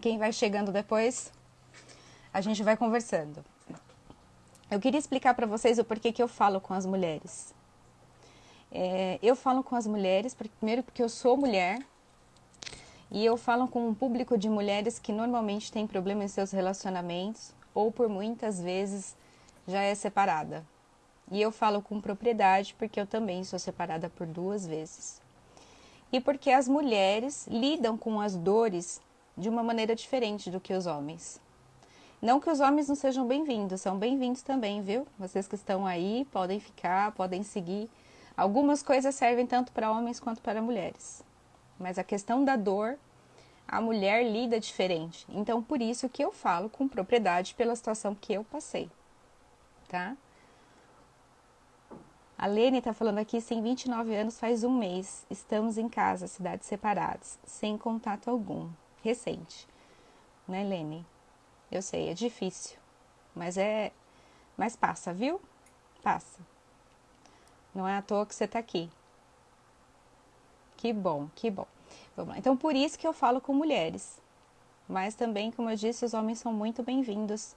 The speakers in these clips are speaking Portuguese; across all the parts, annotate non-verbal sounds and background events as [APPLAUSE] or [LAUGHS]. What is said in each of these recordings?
Quem vai chegando depois, a gente vai conversando. Eu queria explicar para vocês o porquê que eu falo com as mulheres. É, eu falo com as mulheres, primeiro porque eu sou mulher, e eu falo com um público de mulheres que normalmente tem problema em seus relacionamentos, ou por muitas vezes já é separada. E eu falo com propriedade porque eu também sou separada por duas vezes. E porque as mulheres lidam com as dores de uma maneira diferente do que os homens. Não que os homens não sejam bem-vindos, são bem-vindos também, viu? Vocês que estão aí podem ficar, podem seguir. Algumas coisas servem tanto para homens quanto para mulheres. Mas a questão da dor, a mulher lida diferente. Então, por isso que eu falo com propriedade pela situação que eu passei, tá? A Lene está falando aqui, sem 29 anos, faz um mês. Estamos em casa, cidades separadas, sem contato algum. Recente. Né, Lene? Eu sei, é difícil, mas é, mas passa, viu? Passa. Não é à toa que você está aqui. Que bom, que bom. Vamos lá. Então, por isso que eu falo com mulheres. Mas também, como eu disse, os homens são muito bem-vindos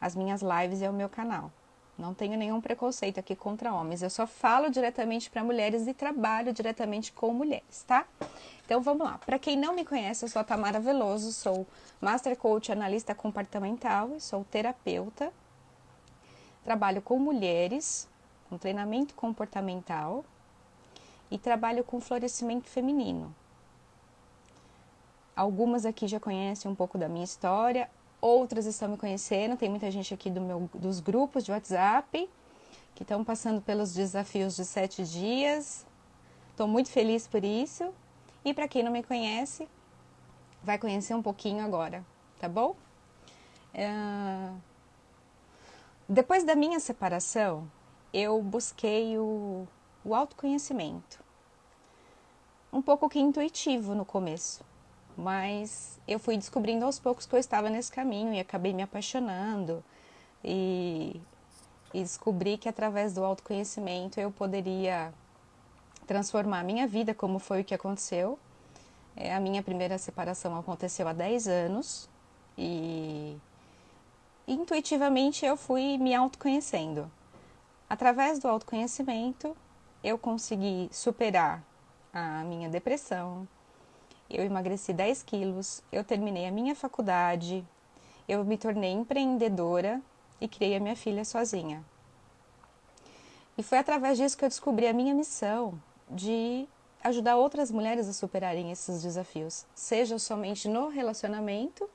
às minhas lives e ao meu canal. Não tenho nenhum preconceito aqui contra homens. Eu só falo diretamente para mulheres e trabalho diretamente com mulheres, tá? Então vamos lá. Para quem não me conhece, eu sou a Tamara Veloso, sou Master Coach Analista Comportamental e sou terapeuta. Trabalho com mulheres, com treinamento comportamental e trabalho com florescimento feminino. Algumas aqui já conhecem um pouco da minha história, outras estão me conhecendo. Tem muita gente aqui do meu, dos grupos de WhatsApp que estão passando pelos desafios de sete dias. Estou muito feliz por isso. E para quem não me conhece, vai conhecer um pouquinho agora, tá bom? É... Depois da minha separação, eu busquei o, o autoconhecimento. Um pouco que intuitivo no começo mas eu fui descobrindo aos poucos que eu estava nesse caminho e acabei me apaixonando e, e descobri que através do autoconhecimento eu poderia transformar a minha vida, como foi o que aconteceu. É, a minha primeira separação aconteceu há 10 anos e intuitivamente eu fui me autoconhecendo. Através do autoconhecimento, eu consegui superar a minha depressão, eu emagreci 10 quilos, eu terminei a minha faculdade, eu me tornei empreendedora e criei a minha filha sozinha. E foi através disso que eu descobri a minha missão de ajudar outras mulheres a superarem esses desafios, seja somente no relacionamento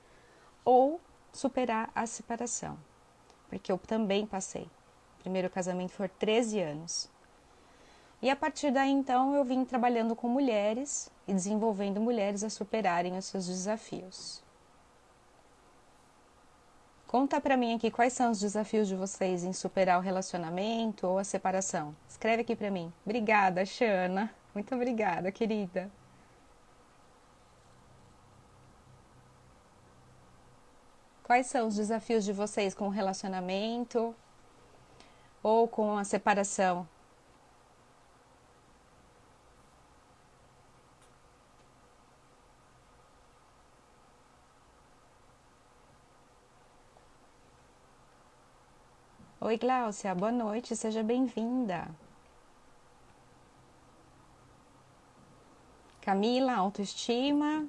ou superar a separação, porque eu também passei. O primeiro casamento foi 13 anos. E a partir daí, então, eu vim trabalhando com mulheres e desenvolvendo mulheres a superarem os seus desafios. Conta para mim aqui quais são os desafios de vocês em superar o relacionamento ou a separação. Escreve aqui para mim. Obrigada, Xana. Muito obrigada, querida. Quais são os desafios de vocês com o relacionamento ou com a separação? Oi, Gláucia, boa noite, seja bem-vinda. Camila, autoestima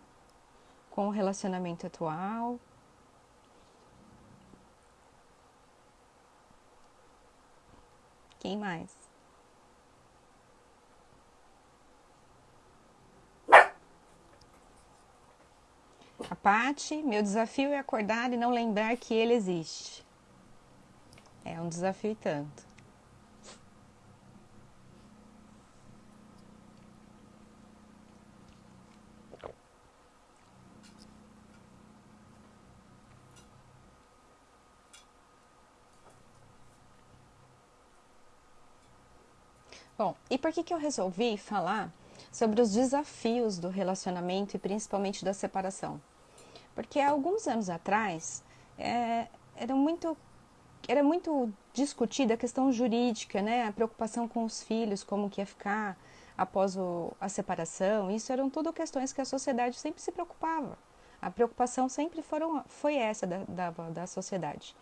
com o relacionamento atual. Quem mais? A Pati, meu desafio é acordar e não lembrar que ele existe. É um desafio tanto. Bom, e por que, que eu resolvi falar sobre os desafios do relacionamento e principalmente da separação? Porque há alguns anos atrás é, era muito era muito discutida a questão jurídica, né? A preocupação com os filhos, como que ia ficar após o, a separação. Isso eram tudo questões que a sociedade sempre se preocupava. A preocupação sempre foram, foi essa da, da, da sociedade.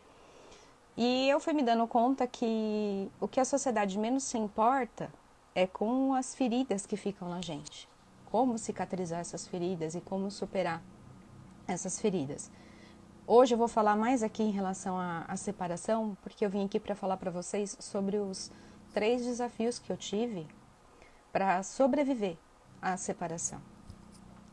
E eu fui me dando conta que o que a sociedade menos se importa é com as feridas que ficam na gente. Como cicatrizar essas feridas e como superar essas feridas. Hoje eu vou falar mais aqui em relação à, à separação, porque eu vim aqui para falar para vocês sobre os três desafios que eu tive para sobreviver à separação.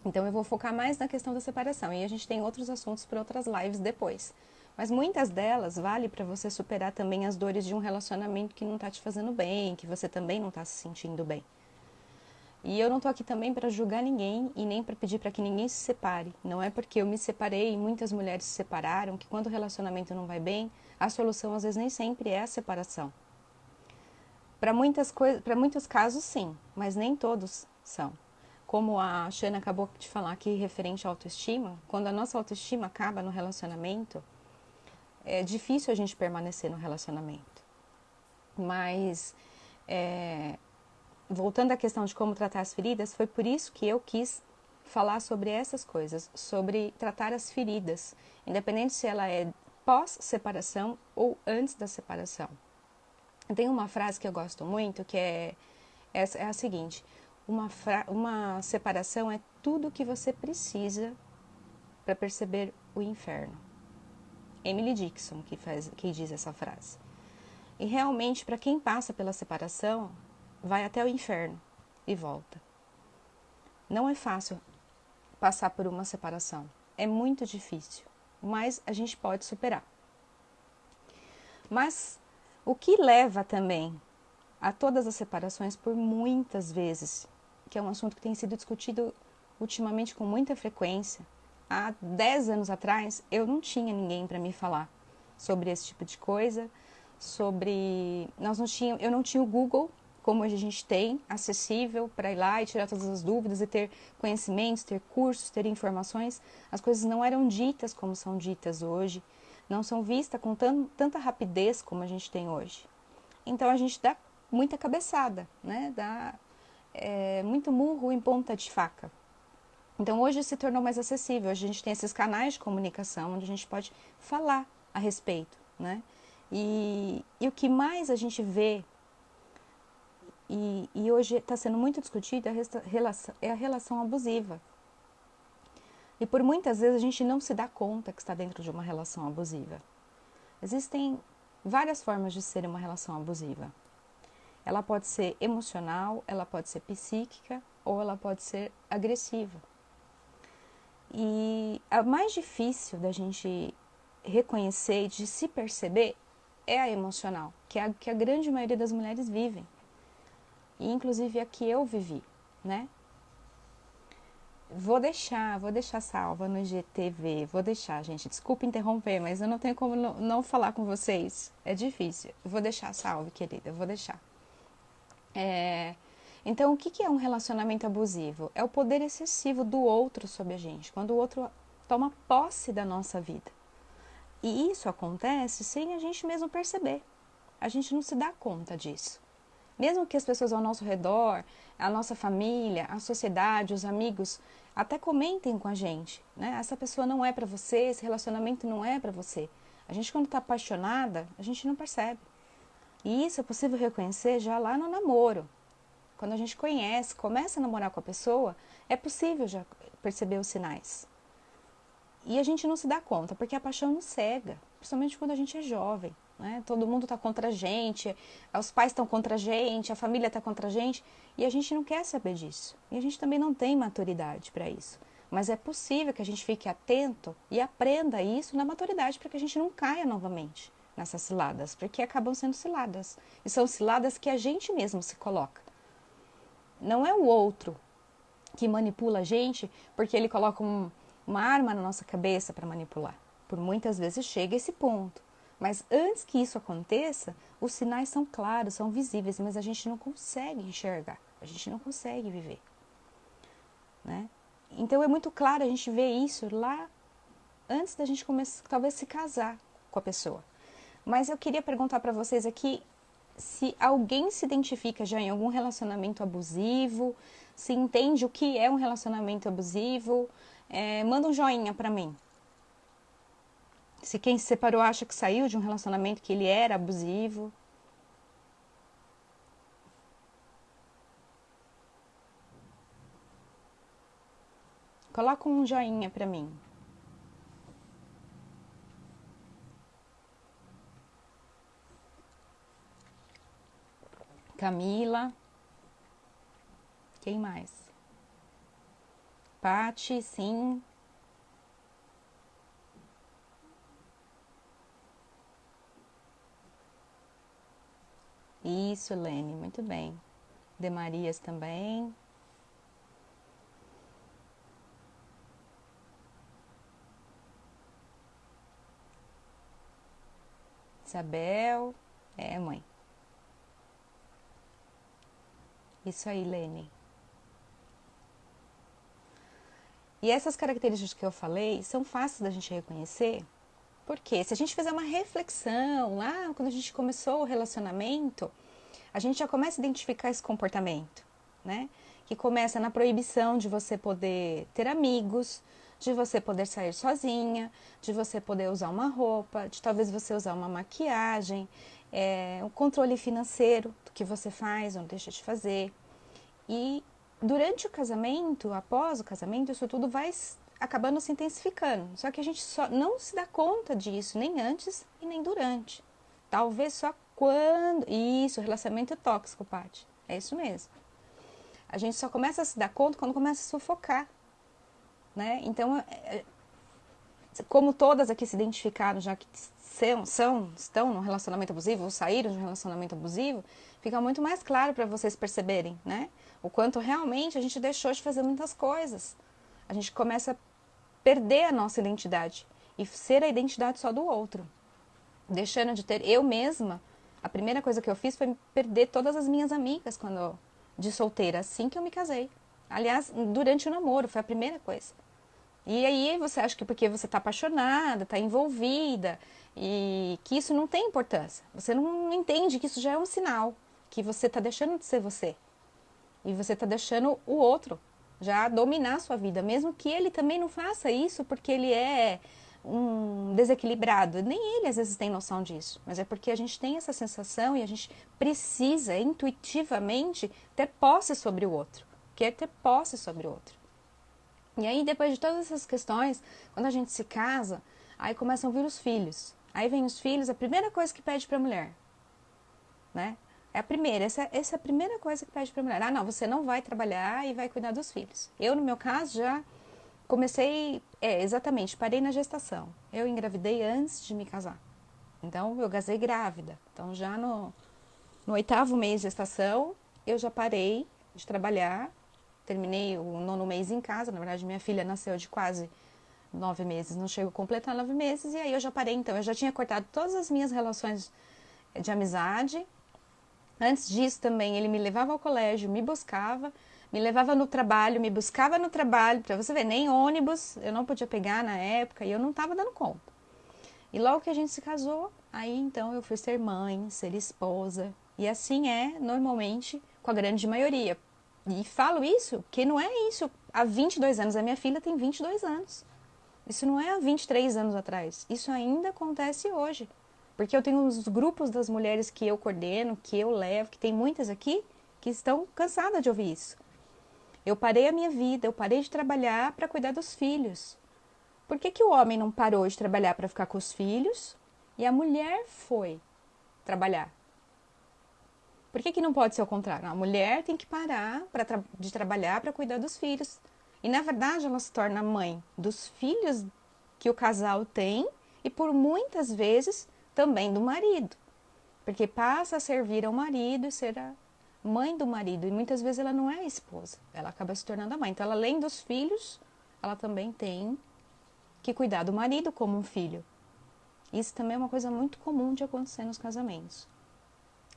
Então eu vou focar mais na questão da separação e a gente tem outros assuntos para outras lives depois. Mas muitas delas vale para você superar também as dores de um relacionamento que não está te fazendo bem, que você também não está se sentindo bem. E eu não estou aqui também para julgar ninguém e nem para pedir para que ninguém se separe. Não é porque eu me separei e muitas mulheres se separaram que quando o relacionamento não vai bem, a solução às vezes nem sempre é a separação. Para muitas coisas, para muitos casos sim, mas nem todos são. Como a Shana acabou de falar aqui referente à autoestima, quando a nossa autoestima acaba no relacionamento, é difícil a gente permanecer no relacionamento. Mas é, voltando à questão de como tratar as feridas, foi por isso que eu quis falar sobre essas coisas, sobre tratar as feridas, independente se ela é pós-separação ou antes da separação. Tem uma frase que eu gosto muito que é, é, é a seguinte: uma, uma separação é tudo que você precisa para perceber o inferno. Emily Dixon que, faz, que diz essa frase. E realmente, para quem passa pela separação, vai até o inferno e volta. Não é fácil passar por uma separação, é muito difícil, mas a gente pode superar. Mas o que leva também a todas as separações por muitas vezes, que é um assunto que tem sido discutido ultimamente com muita frequência. Há 10 anos atrás eu não tinha ninguém para me falar sobre esse tipo de coisa, sobre nós não tinha, eu não tinha o Google como hoje a gente tem, acessível para ir lá e tirar todas as dúvidas e ter conhecimentos, ter cursos, ter informações. As coisas não eram ditas como são ditas hoje, não são vistas com tanta rapidez como a gente tem hoje. Então a gente dá muita cabeçada, né? dá é, muito murro em ponta de faca. Então hoje se tornou mais acessível, a gente tem esses canais de comunicação onde a gente pode falar a respeito. Né? E, e o que mais a gente vê e, e hoje está sendo muito discutida é a relação abusiva. E por muitas vezes a gente não se dá conta que está dentro de uma relação abusiva. Existem várias formas de ser uma relação abusiva. Ela pode ser emocional, ela pode ser psíquica ou ela pode ser agressiva. E a mais difícil da gente reconhecer e de se perceber é a emocional, que é a que a grande maioria das mulheres vivem inclusive a que eu vivi, né? Vou deixar, vou deixar salva no IGTV, vou deixar, gente. Desculpa interromper, mas eu não tenho como não, não falar com vocês. É difícil. Vou deixar salve, querida, vou deixar. É, então, o que é um relacionamento abusivo? É o poder excessivo do outro sobre a gente, quando o outro toma posse da nossa vida. E isso acontece sem a gente mesmo perceber. A gente não se dá conta disso. Mesmo que as pessoas ao nosso redor, a nossa família, a sociedade, os amigos, até comentem com a gente, né? Essa pessoa não é para você, esse relacionamento não é para você. A gente quando está apaixonada, a gente não percebe. E isso é possível reconhecer já lá no namoro. Quando a gente conhece, começa a namorar com a pessoa, é possível já perceber os sinais. E a gente não se dá conta, porque a paixão nos cega, principalmente quando a gente é jovem. Né? Todo mundo está contra a gente, os pais estão contra a gente, a família está contra a gente e a gente não quer saber disso. E a gente também não tem maturidade para isso. Mas é possível que a gente fique atento e aprenda isso na maturidade para que a gente não caia novamente nessas ciladas, porque acabam sendo ciladas. E são ciladas que a gente mesmo se coloca. Não é o outro que manipula a gente porque ele coloca um, uma arma na nossa cabeça para manipular. Por muitas vezes chega esse ponto. Mas antes que isso aconteça, os sinais são claros, são visíveis, mas a gente não consegue enxergar, a gente não consegue viver. Né? Então é muito claro a gente ver isso lá antes da gente começar, talvez se casar com a pessoa. Mas eu queria perguntar para vocês aqui se alguém se identifica já em algum relacionamento abusivo, se entende o que é um relacionamento abusivo, é, manda um joinha para mim. Se quem se separou acha que saiu de um relacionamento que ele era abusivo. Coloca um joinha para mim. Camila. Quem mais? Pati, sim. Isso, Lene, muito bem. De Marias também. Isabel. É, mãe. Isso aí, Lene. E essas características que eu falei são fáceis da gente reconhecer, porque se a gente fizer uma reflexão lá, quando a gente começou o relacionamento, a gente já começa a identificar esse comportamento, né? Que começa na proibição de você poder ter amigos, de você poder sair sozinha, de você poder usar uma roupa, de talvez você usar uma maquiagem, é, o controle financeiro do que você faz ou deixa de fazer. E durante o casamento, após o casamento, isso tudo vai acabando se intensificando. Só que a gente só não se dá conta disso, nem antes e nem durante. Talvez só quando. Isso, relacionamento tóxico, Paty. É isso mesmo. A gente só começa a se dar conta quando começa a sufocar. Né? Então, é, é, como todas aqui se identificaram, já que são, são estão num relacionamento abusivo ou saíram de um relacionamento abusivo, fica muito mais claro para vocês perceberem, né? O quanto realmente a gente deixou de fazer muitas coisas. A gente começa a perder a nossa identidade e ser a identidade só do outro. Deixando de ter eu mesma, a primeira coisa que eu fiz foi perder todas as minhas amigas quando de solteira, assim que eu me casei. Aliás, durante o namoro, foi a primeira coisa. E aí você acha que porque você está apaixonada, está envolvida, e que isso não tem importância. Você não entende que isso já é um sinal, que você está deixando de ser você. E você está deixando o outro já dominar a sua vida, mesmo que ele também não faça isso porque ele é um desequilibrado. Nem ele às vezes tem noção disso, mas é porque a gente tem essa sensação e a gente precisa intuitivamente ter posse sobre o outro, quer ter posse sobre o outro. E aí, depois de todas essas questões, quando a gente se casa, aí começam a vir os filhos. Aí vem os filhos, a primeira coisa que pede para a mulher, né? É a primeira, essa, essa é a primeira coisa que pede para a mulher. Ah, não, você não vai trabalhar e vai cuidar dos filhos. Eu, no meu caso, já comecei, é, exatamente, parei na gestação. Eu engravidei antes de me casar. Então, eu casei grávida. Então, já no, no oitavo mês de gestação, eu já parei de trabalhar. Terminei o nono mês em casa. Na verdade, minha filha nasceu de quase nove meses, não chego a completar nove meses. E aí, eu já parei. Então, eu já tinha cortado todas as minhas relações de amizade Antes disso também ele me levava ao colégio, me buscava, me levava no trabalho, me buscava no trabalho, para você ver, nem ônibus eu não podia pegar na época e eu não estava dando conta. E logo que a gente se casou, aí então eu fui ser mãe, ser esposa, e assim é normalmente com a grande maioria. E falo isso que não é isso há 22 anos, a minha filha tem 22 anos. Isso não é há 23 anos atrás, isso ainda acontece hoje. Porque eu tenho os grupos das mulheres que eu coordeno, que eu levo, que tem muitas aqui, que estão cansadas de ouvir isso. Eu parei a minha vida, eu parei de trabalhar para cuidar dos filhos. Por que, que o homem não parou de trabalhar para ficar com os filhos e a mulher foi trabalhar? Por que, que não pode ser o contrário? A mulher tem que parar pra tra de trabalhar para cuidar dos filhos. E na verdade ela se torna mãe dos filhos que o casal tem e por muitas vezes também do marido, porque passa a servir ao marido e ser a mãe do marido, e muitas vezes ela não é a esposa, ela acaba se tornando a mãe. Então, ela, além dos filhos, ela também tem que cuidar do marido como um filho. Isso também é uma coisa muito comum de acontecer nos casamentos.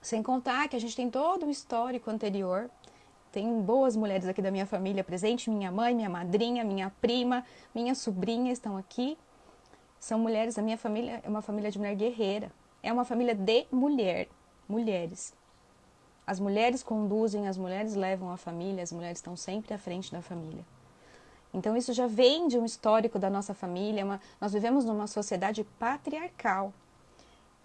Sem contar que a gente tem todo um histórico anterior. Tem boas mulheres aqui da minha família presente, minha mãe, minha madrinha, minha prima, minha sobrinha estão aqui. São mulheres, a minha família é uma família de mulher guerreira. É uma família de mulher, mulheres. As mulheres conduzem, as mulheres levam a família, as mulheres estão sempre à frente da família. Então isso já vem de um histórico da nossa família. Uma, nós vivemos numa sociedade patriarcal.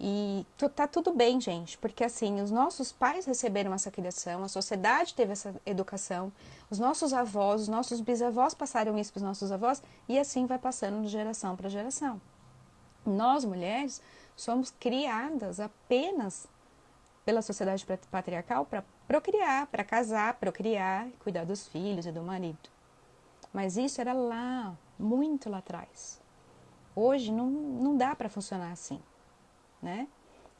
E tá tudo bem, gente, porque assim, os nossos pais receberam essa criação, a sociedade teve essa educação, os nossos avós, os nossos bisavós passaram isso para os nossos avós e assim vai passando de geração para geração. Nós, mulheres, somos criadas apenas pela sociedade patriarcal para procriar, para casar, procriar, cuidar dos filhos e do marido. Mas isso era lá, muito lá atrás. Hoje não, não dá para funcionar assim né?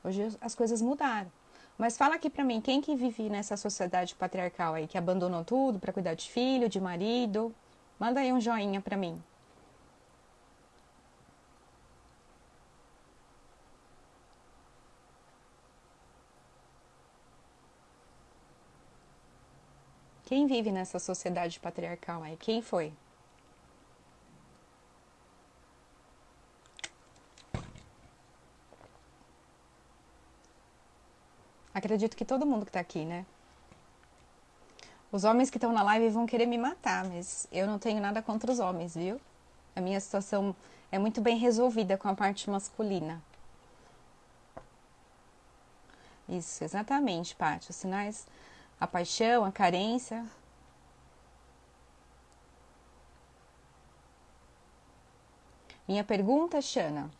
Hoje as coisas mudaram. Mas fala aqui para mim, quem que vive nessa sociedade patriarcal aí, que abandonou tudo para cuidar de filho, de marido? Manda aí um joinha para mim. Quem vive nessa sociedade patriarcal aí? Quem foi? Acredito que todo mundo que está aqui, né? Os homens que estão na live vão querer me matar, mas eu não tenho nada contra os homens, viu? A minha situação é muito bem resolvida com a parte masculina. Isso, exatamente, Paty. Os sinais, a paixão, a carência. Minha pergunta, Xana.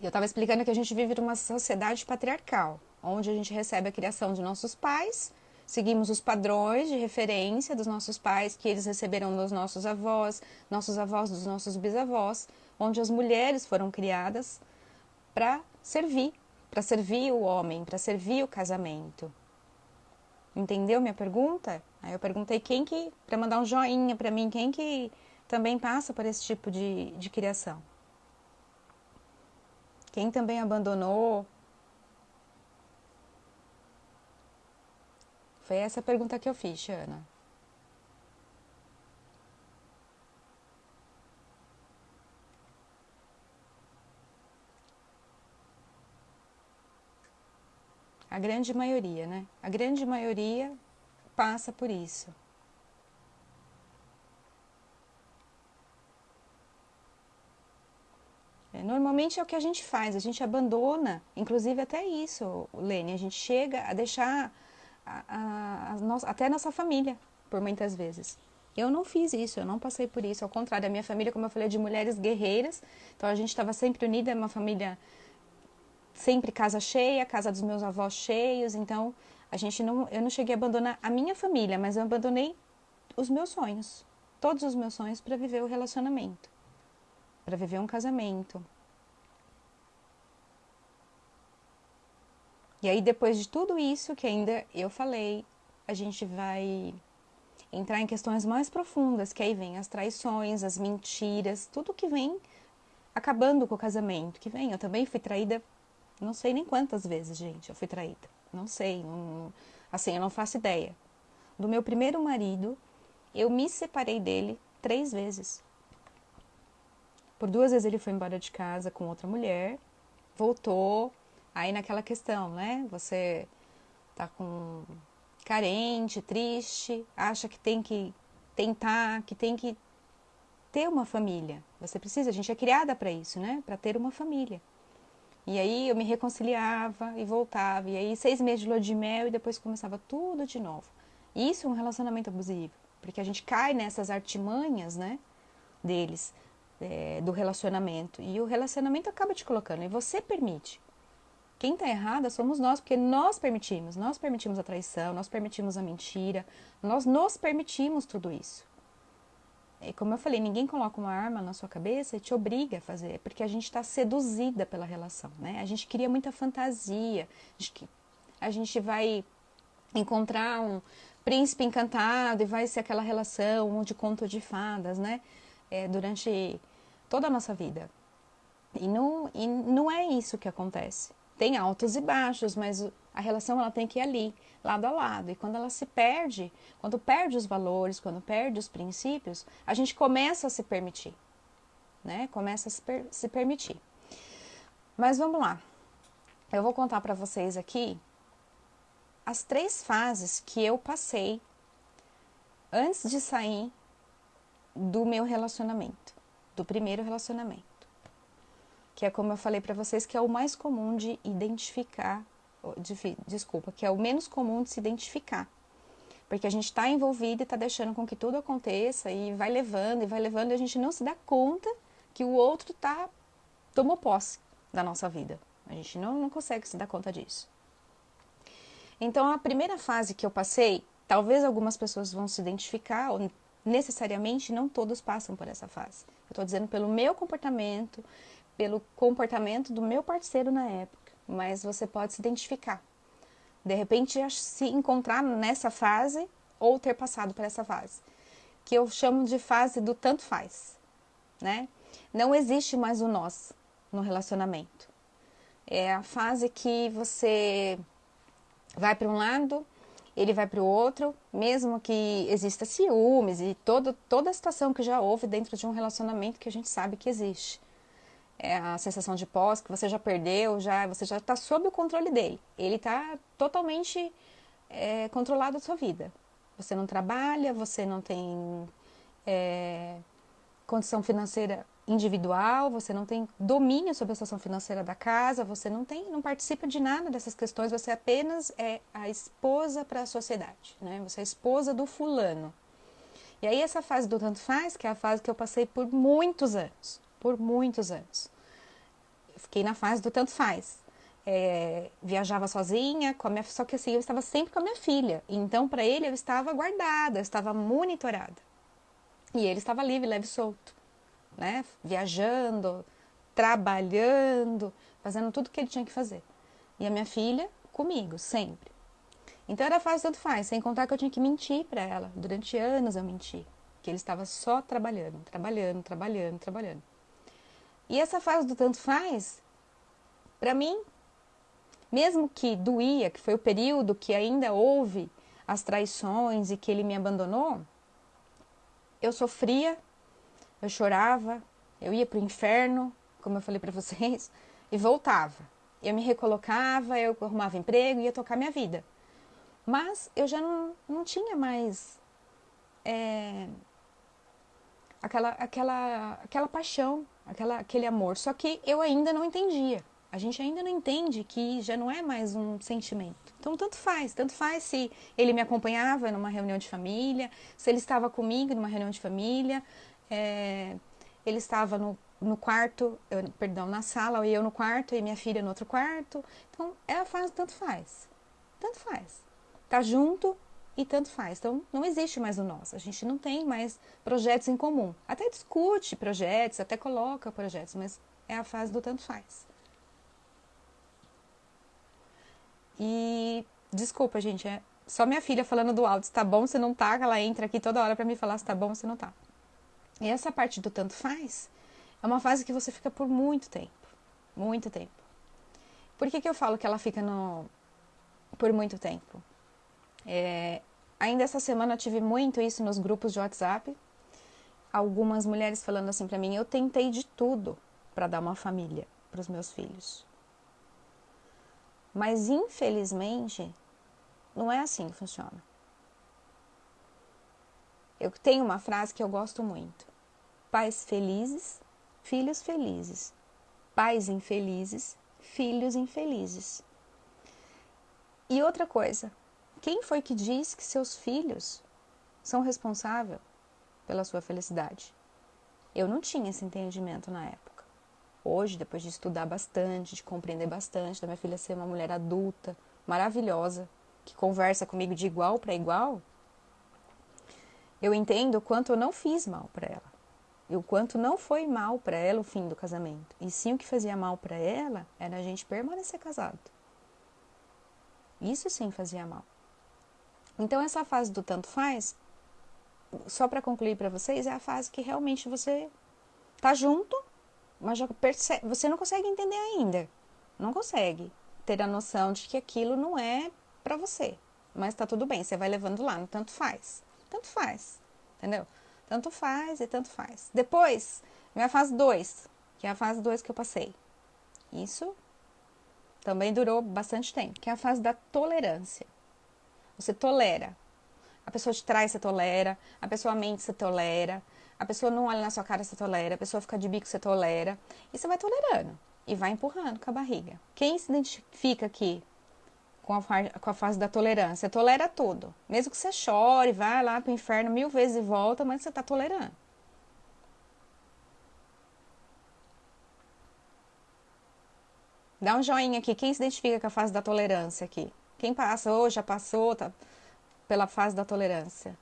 Eu estava explicando que a gente vive numa sociedade patriarcal onde a gente recebe a criação de nossos pais, seguimos os padrões de referência dos nossos pais que eles receberam dos nossos avós, nossos avós dos nossos bisavós, onde as mulheres foram criadas para servir, para servir o homem, para servir o casamento. Entendeu minha pergunta? Aí eu perguntei quem que, para mandar um joinha para mim, quem que também passa por esse tipo de, de criação. Quem também abandonou Foi essa a pergunta que eu fiz, Ana. A grande maioria, né? A grande maioria passa por isso. É, normalmente é o que a gente faz, a gente abandona, inclusive até isso, Lene, a gente chega a deixar a, a, nossa, até a nossa família, por muitas vezes. Eu não fiz isso, eu não passei por isso. Ao contrário, a minha família, como eu falei, é de mulheres guerreiras. Então a gente estava sempre unida, é uma família sempre casa cheia, casa dos meus avós cheios. Então a gente não, eu não cheguei a abandonar a minha família, mas eu abandonei os meus sonhos, todos os meus sonhos para viver o relacionamento, para viver um casamento, E aí, depois de tudo isso que ainda eu falei, a gente vai entrar em questões mais profundas, que aí vem as traições, as mentiras, tudo que vem acabando com o casamento, que vem. Eu também fui traída, não sei nem quantas vezes, gente, eu fui traída. Não sei, não, assim, eu não faço ideia. Do meu primeiro marido, eu me separei dele três vezes. Por duas vezes ele foi embora de casa com outra mulher, voltou, Aí naquela questão, né? Você tá com carente, triste, acha que tem que tentar, que tem que ter uma família. Você precisa, a gente é criada para isso, né? Para ter uma família. E aí eu me reconciliava e voltava. E aí seis meses de lua de mel e depois começava tudo de novo. Isso é um relacionamento abusivo, porque a gente cai nessas artimanhas, né? Deles, é, do relacionamento. E o relacionamento acaba te colocando, e você permite. Quem está errada somos nós, porque nós permitimos, nós permitimos a traição, nós permitimos a mentira, nós nos permitimos tudo isso. E como eu falei, ninguém coloca uma arma na sua cabeça e te obriga a fazer, porque a gente está seduzida pela relação, né? A gente cria muita fantasia, a gente, a gente vai encontrar um príncipe encantado e vai ser aquela relação de conto de fadas, né? É, durante toda a nossa vida. E não, e não é isso que acontece tem altos e baixos, mas a relação ela tem que ir ali, lado a lado. E quando ela se perde, quando perde os valores, quando perde os princípios, a gente começa a se permitir, né? Começa a se, per se permitir. Mas vamos lá. Eu vou contar para vocês aqui as três fases que eu passei antes de sair do meu relacionamento, do primeiro relacionamento. Que é como eu falei para vocês, que é o mais comum de identificar, de, desculpa, que é o menos comum de se identificar. Porque a gente está envolvido e está deixando com que tudo aconteça e vai levando e vai levando e a gente não se dá conta que o outro tá tomou posse da nossa vida. A gente não, não consegue se dar conta disso. Então, a primeira fase que eu passei, talvez algumas pessoas vão se identificar, ou necessariamente não todos passam por essa fase. Eu estou dizendo pelo meu comportamento, pelo comportamento do meu parceiro na época, mas você pode se identificar. De repente, se encontrar nessa fase ou ter passado por essa fase, que eu chamo de fase do tanto faz, né? Não existe mais o nós no relacionamento. É a fase que você vai para um lado, ele vai para o outro, mesmo que exista ciúmes e todo, toda a situação que já houve dentro de um relacionamento que a gente sabe que existe. É a sensação de pós que você já perdeu, já você já está sob o controle dele. Ele está totalmente é, controlado a sua vida. Você não trabalha, você não tem é, condição financeira individual, você não tem domínio sobre a situação financeira da casa, você não tem, não participa de nada dessas questões, você apenas é a esposa para a sociedade, né? Você é a esposa do fulano. E aí essa fase do tanto faz, que é a fase que eu passei por muitos anos, por muitos anos. Fiquei na fase do tanto faz. É, viajava sozinha, com a minha, só que assim, eu estava sempre com a minha filha. Então, para ele, eu estava guardada, eu estava monitorada. E ele estava livre, leve e solto né? Viajando, trabalhando, fazendo tudo o que ele tinha que fazer. E a minha filha comigo, sempre. Então era fácil tanto faz, sem contar que eu tinha que mentir para ela. Durante anos eu menti, que ele estava só trabalhando, trabalhando, trabalhando, trabalhando. E essa fase do tanto faz, para mim, mesmo que doía, que foi o período que ainda houve as traições e que ele me abandonou, eu sofria eu chorava, eu ia para o inferno, como eu falei para vocês, e voltava. Eu me recolocava, eu arrumava emprego, ia tocar minha vida. Mas eu já não, não tinha mais é, aquela, aquela, aquela paixão, aquela, aquele amor. Só que eu ainda não entendia. A gente ainda não entende que já não é mais um sentimento. Então, tanto faz. Tanto faz se ele me acompanhava numa reunião de família, se ele estava comigo numa reunião de família, é, ele estava no, no quarto, eu, perdão, na sala, e eu no quarto, e minha filha no outro quarto. Então, ela faz, tanto faz. Tanto faz. Tá junto e tanto faz. Então, não existe mais o nós. A gente não tem mais projetos em comum. Até discute projetos, até coloca projetos, mas é a fase do tanto faz. E desculpa, gente, é só minha filha falando do áudio, se tá bom, se não tá, ela entra aqui toda hora para me falar se tá bom, se não tá. E essa parte do tanto faz é uma fase que você fica por muito tempo. Muito tempo. Por que, que eu falo que ela fica no, por muito tempo? É, ainda essa semana eu tive muito isso nos grupos de WhatsApp. Algumas mulheres falando assim para mim: eu tentei de tudo para dar uma família para os meus filhos. Mas infelizmente, não é assim que funciona. Eu tenho uma frase que eu gosto muito. Pais felizes, filhos felizes. Pais infelizes, filhos infelizes. E outra coisa, quem foi que diz que seus filhos são responsáveis pela sua felicidade? Eu não tinha esse entendimento na época. Hoje, depois de estudar bastante, de compreender bastante, da minha filha ser uma mulher adulta, maravilhosa, que conversa comigo de igual para igual, eu entendo o quanto eu não fiz mal para ela e o quanto não foi mal para ela o fim do casamento. E sim o que fazia mal para ela era a gente permanecer casado. Isso sim fazia mal. Então essa fase do tanto faz, só para concluir para vocês, é a fase que realmente você tá junto, mas já percebe, você não consegue entender ainda. Não consegue ter a noção de que aquilo não é para você. Mas tá tudo bem, você vai levando lá, no tanto faz. Tanto faz, entendeu? Tanto faz e tanto faz. Depois, minha fase 2, que é a fase 2 que eu passei. Isso também durou bastante tempo, que é a fase da tolerância. Você tolera. A pessoa te traz, você tolera. A pessoa mente, você tolera. A pessoa não olha na sua cara, você tolera. A pessoa fica de bico, você tolera. E você vai tolerando. E vai empurrando com a barriga. Quem se identifica aqui com a, com a fase da tolerância? Tolera tudo. Mesmo que você chore, vá lá pro inferno mil vezes e volta, mas você tá tolerando. Dá um joinha aqui. Quem se identifica com a fase da tolerância aqui? Quem passou, já passou tá, pela fase da tolerância?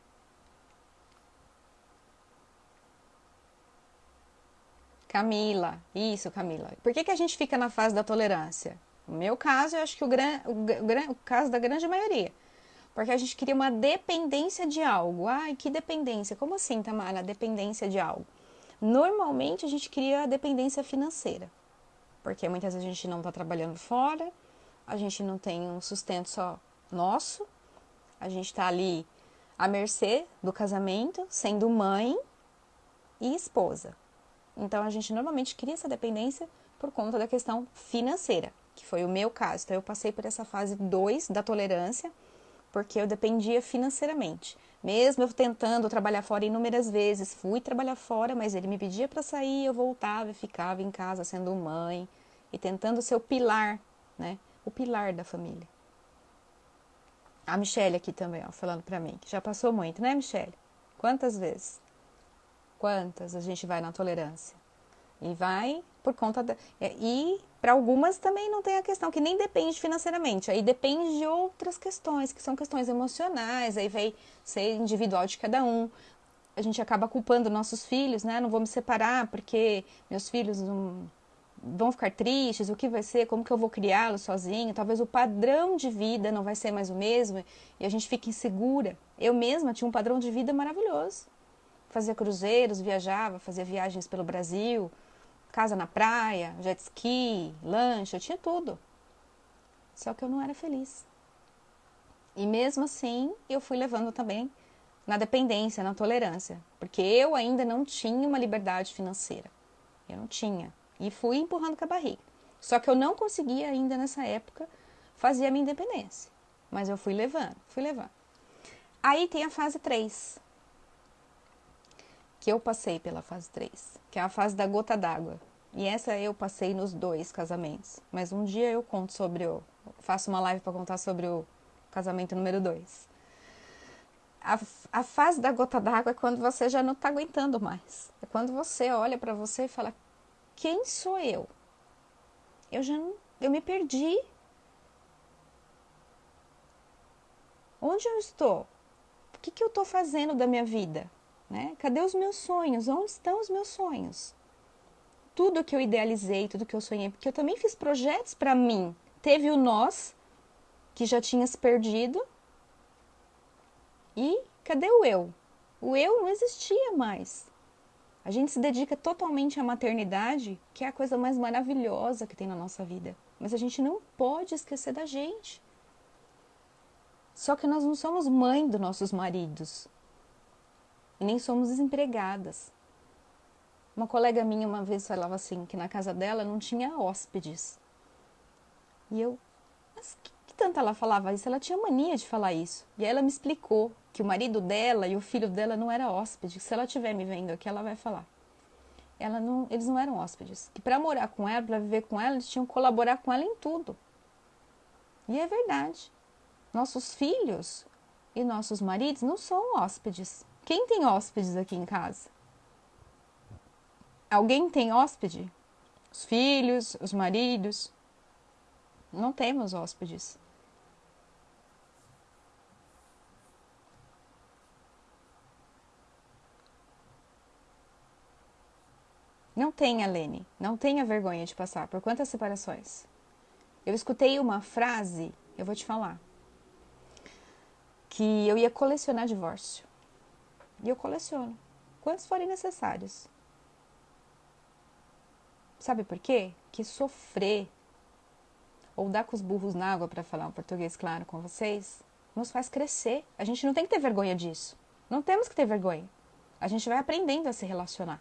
Camila, isso, Camila. Por que, que a gente fica na fase da tolerância? No meu caso, eu acho que o, gran, o, o, o caso da grande maioria. Porque a gente queria uma dependência de algo. Ai, que dependência? Como assim, Tamara? Dependência de algo. Normalmente a gente cria a dependência financeira porque muitas vezes a gente não está trabalhando fora, a gente não tem um sustento só nosso, a gente está ali à mercê do casamento, sendo mãe e esposa. Então a gente normalmente cria essa dependência por conta da questão financeira, que foi o meu caso. Então eu passei por essa fase 2 da tolerância, porque eu dependia financeiramente. Mesmo eu tentando trabalhar fora inúmeras vezes, fui trabalhar fora, mas ele me pedia para sair, eu voltava e ficava em casa sendo mãe e tentando ser o pilar, né? O pilar da família. A Michelle aqui também, ó, falando para mim, que já passou muito, né, Michelle? Quantas vezes? Quantas a gente vai na tolerância? E vai por conta da. E para algumas também não tem a questão, que nem depende financeiramente, aí depende de outras questões, que são questões emocionais, aí vai ser individual de cada um. A gente acaba culpando nossos filhos, né? Não vou me separar porque meus filhos não, vão ficar tristes, o que vai ser, como que eu vou criá-los sozinho, talvez o padrão de vida não vai ser mais o mesmo e a gente fica insegura. Eu mesma tinha um padrão de vida maravilhoso. Fazia cruzeiros, viajava, fazia viagens pelo Brasil, casa na praia, jet ski, lanche, eu tinha tudo. Só que eu não era feliz. E mesmo assim, eu fui levando também na dependência, na tolerância, porque eu ainda não tinha uma liberdade financeira. Eu não tinha. E fui empurrando com a barriga. Só que eu não conseguia ainda nessa época fazer a minha independência. Mas eu fui levando, fui levando. Aí tem a fase 3, que eu passei pela fase 3, que é a fase da gota d'água. E essa eu passei nos dois casamentos. Mas um dia eu conto sobre o. Faço uma live para contar sobre o casamento número 2. A, a fase da gota d'água é quando você já não está aguentando mais. É quando você olha para você e fala: quem sou eu? Eu já não, eu me perdi. Onde eu estou? O que, que eu estou fazendo da minha vida? Né? Cadê os meus sonhos? Onde estão os meus sonhos? Tudo que eu idealizei, tudo que eu sonhei, porque eu também fiz projetos para mim. Teve o nós, que já tinha se perdido. E cadê o eu? O eu não existia mais. A gente se dedica totalmente à maternidade, que é a coisa mais maravilhosa que tem na nossa vida. Mas a gente não pode esquecer da gente. Só que nós não somos mãe dos nossos maridos e nem somos desempregadas. Uma colega minha uma vez falava assim que na casa dela não tinha hóspedes. E eu, mas que, tanto ela falava isso? Ela tinha mania de falar isso. E aí ela me explicou que o marido dela e o filho dela não era hóspede. Se ela estiver me vendo aqui, ela vai falar. Ela não, eles não eram hóspedes. Que para morar com ela, para viver com ela, eles tinham que colaborar com ela em tudo. E é verdade. Nossos filhos e nossos maridos não são hóspedes. Quem tem hóspedes aqui em casa? Alguém tem hóspede? Os filhos, os maridos? Não temos hóspedes. Não tenha, Lene, não tenha vergonha de passar por quantas separações. Eu escutei uma frase, eu vou te falar, que eu ia colecionar divórcio. E eu coleciono. Quantos forem necessários. Sabe por quê? Que sofrer ou dar com os burros na água, para falar um português claro com vocês, nos faz crescer. A gente não tem que ter vergonha disso. Não temos que ter vergonha. A gente vai aprendendo a se relacionar.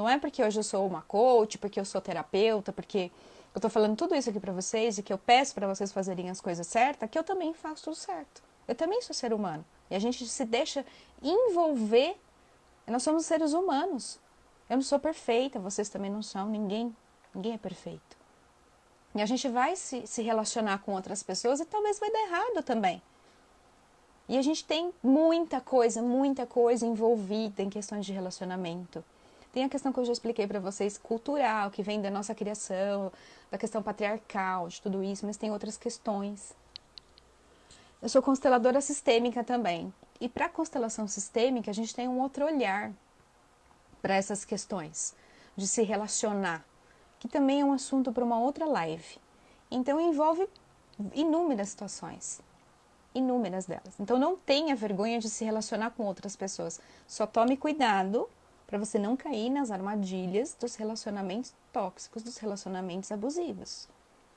Não é porque hoje eu sou uma coach, porque eu sou terapeuta, porque eu tô falando tudo isso aqui para vocês e que eu peço para vocês fazerem as coisas certas, que eu também faço tudo certo. Eu também sou ser humano. E a gente se deixa envolver. Nós somos seres humanos. Eu não sou perfeita, vocês também não são, ninguém, ninguém é perfeito. E a gente vai se, se relacionar com outras pessoas e talvez vai dar errado também. E a gente tem muita coisa, muita coisa envolvida em questões de relacionamento. Tem a questão que eu já expliquei para vocês, cultural, que vem da nossa criação, da questão patriarcal, de tudo isso, mas tem outras questões. Eu sou consteladora sistêmica também. E para constelação sistêmica, a gente tem um outro olhar para essas questões de se relacionar, que também é um assunto para uma outra live. Então envolve inúmeras situações, inúmeras delas. Então não tenha vergonha de se relacionar com outras pessoas. Só tome cuidado para você não cair nas armadilhas dos relacionamentos tóxicos, dos relacionamentos abusivos.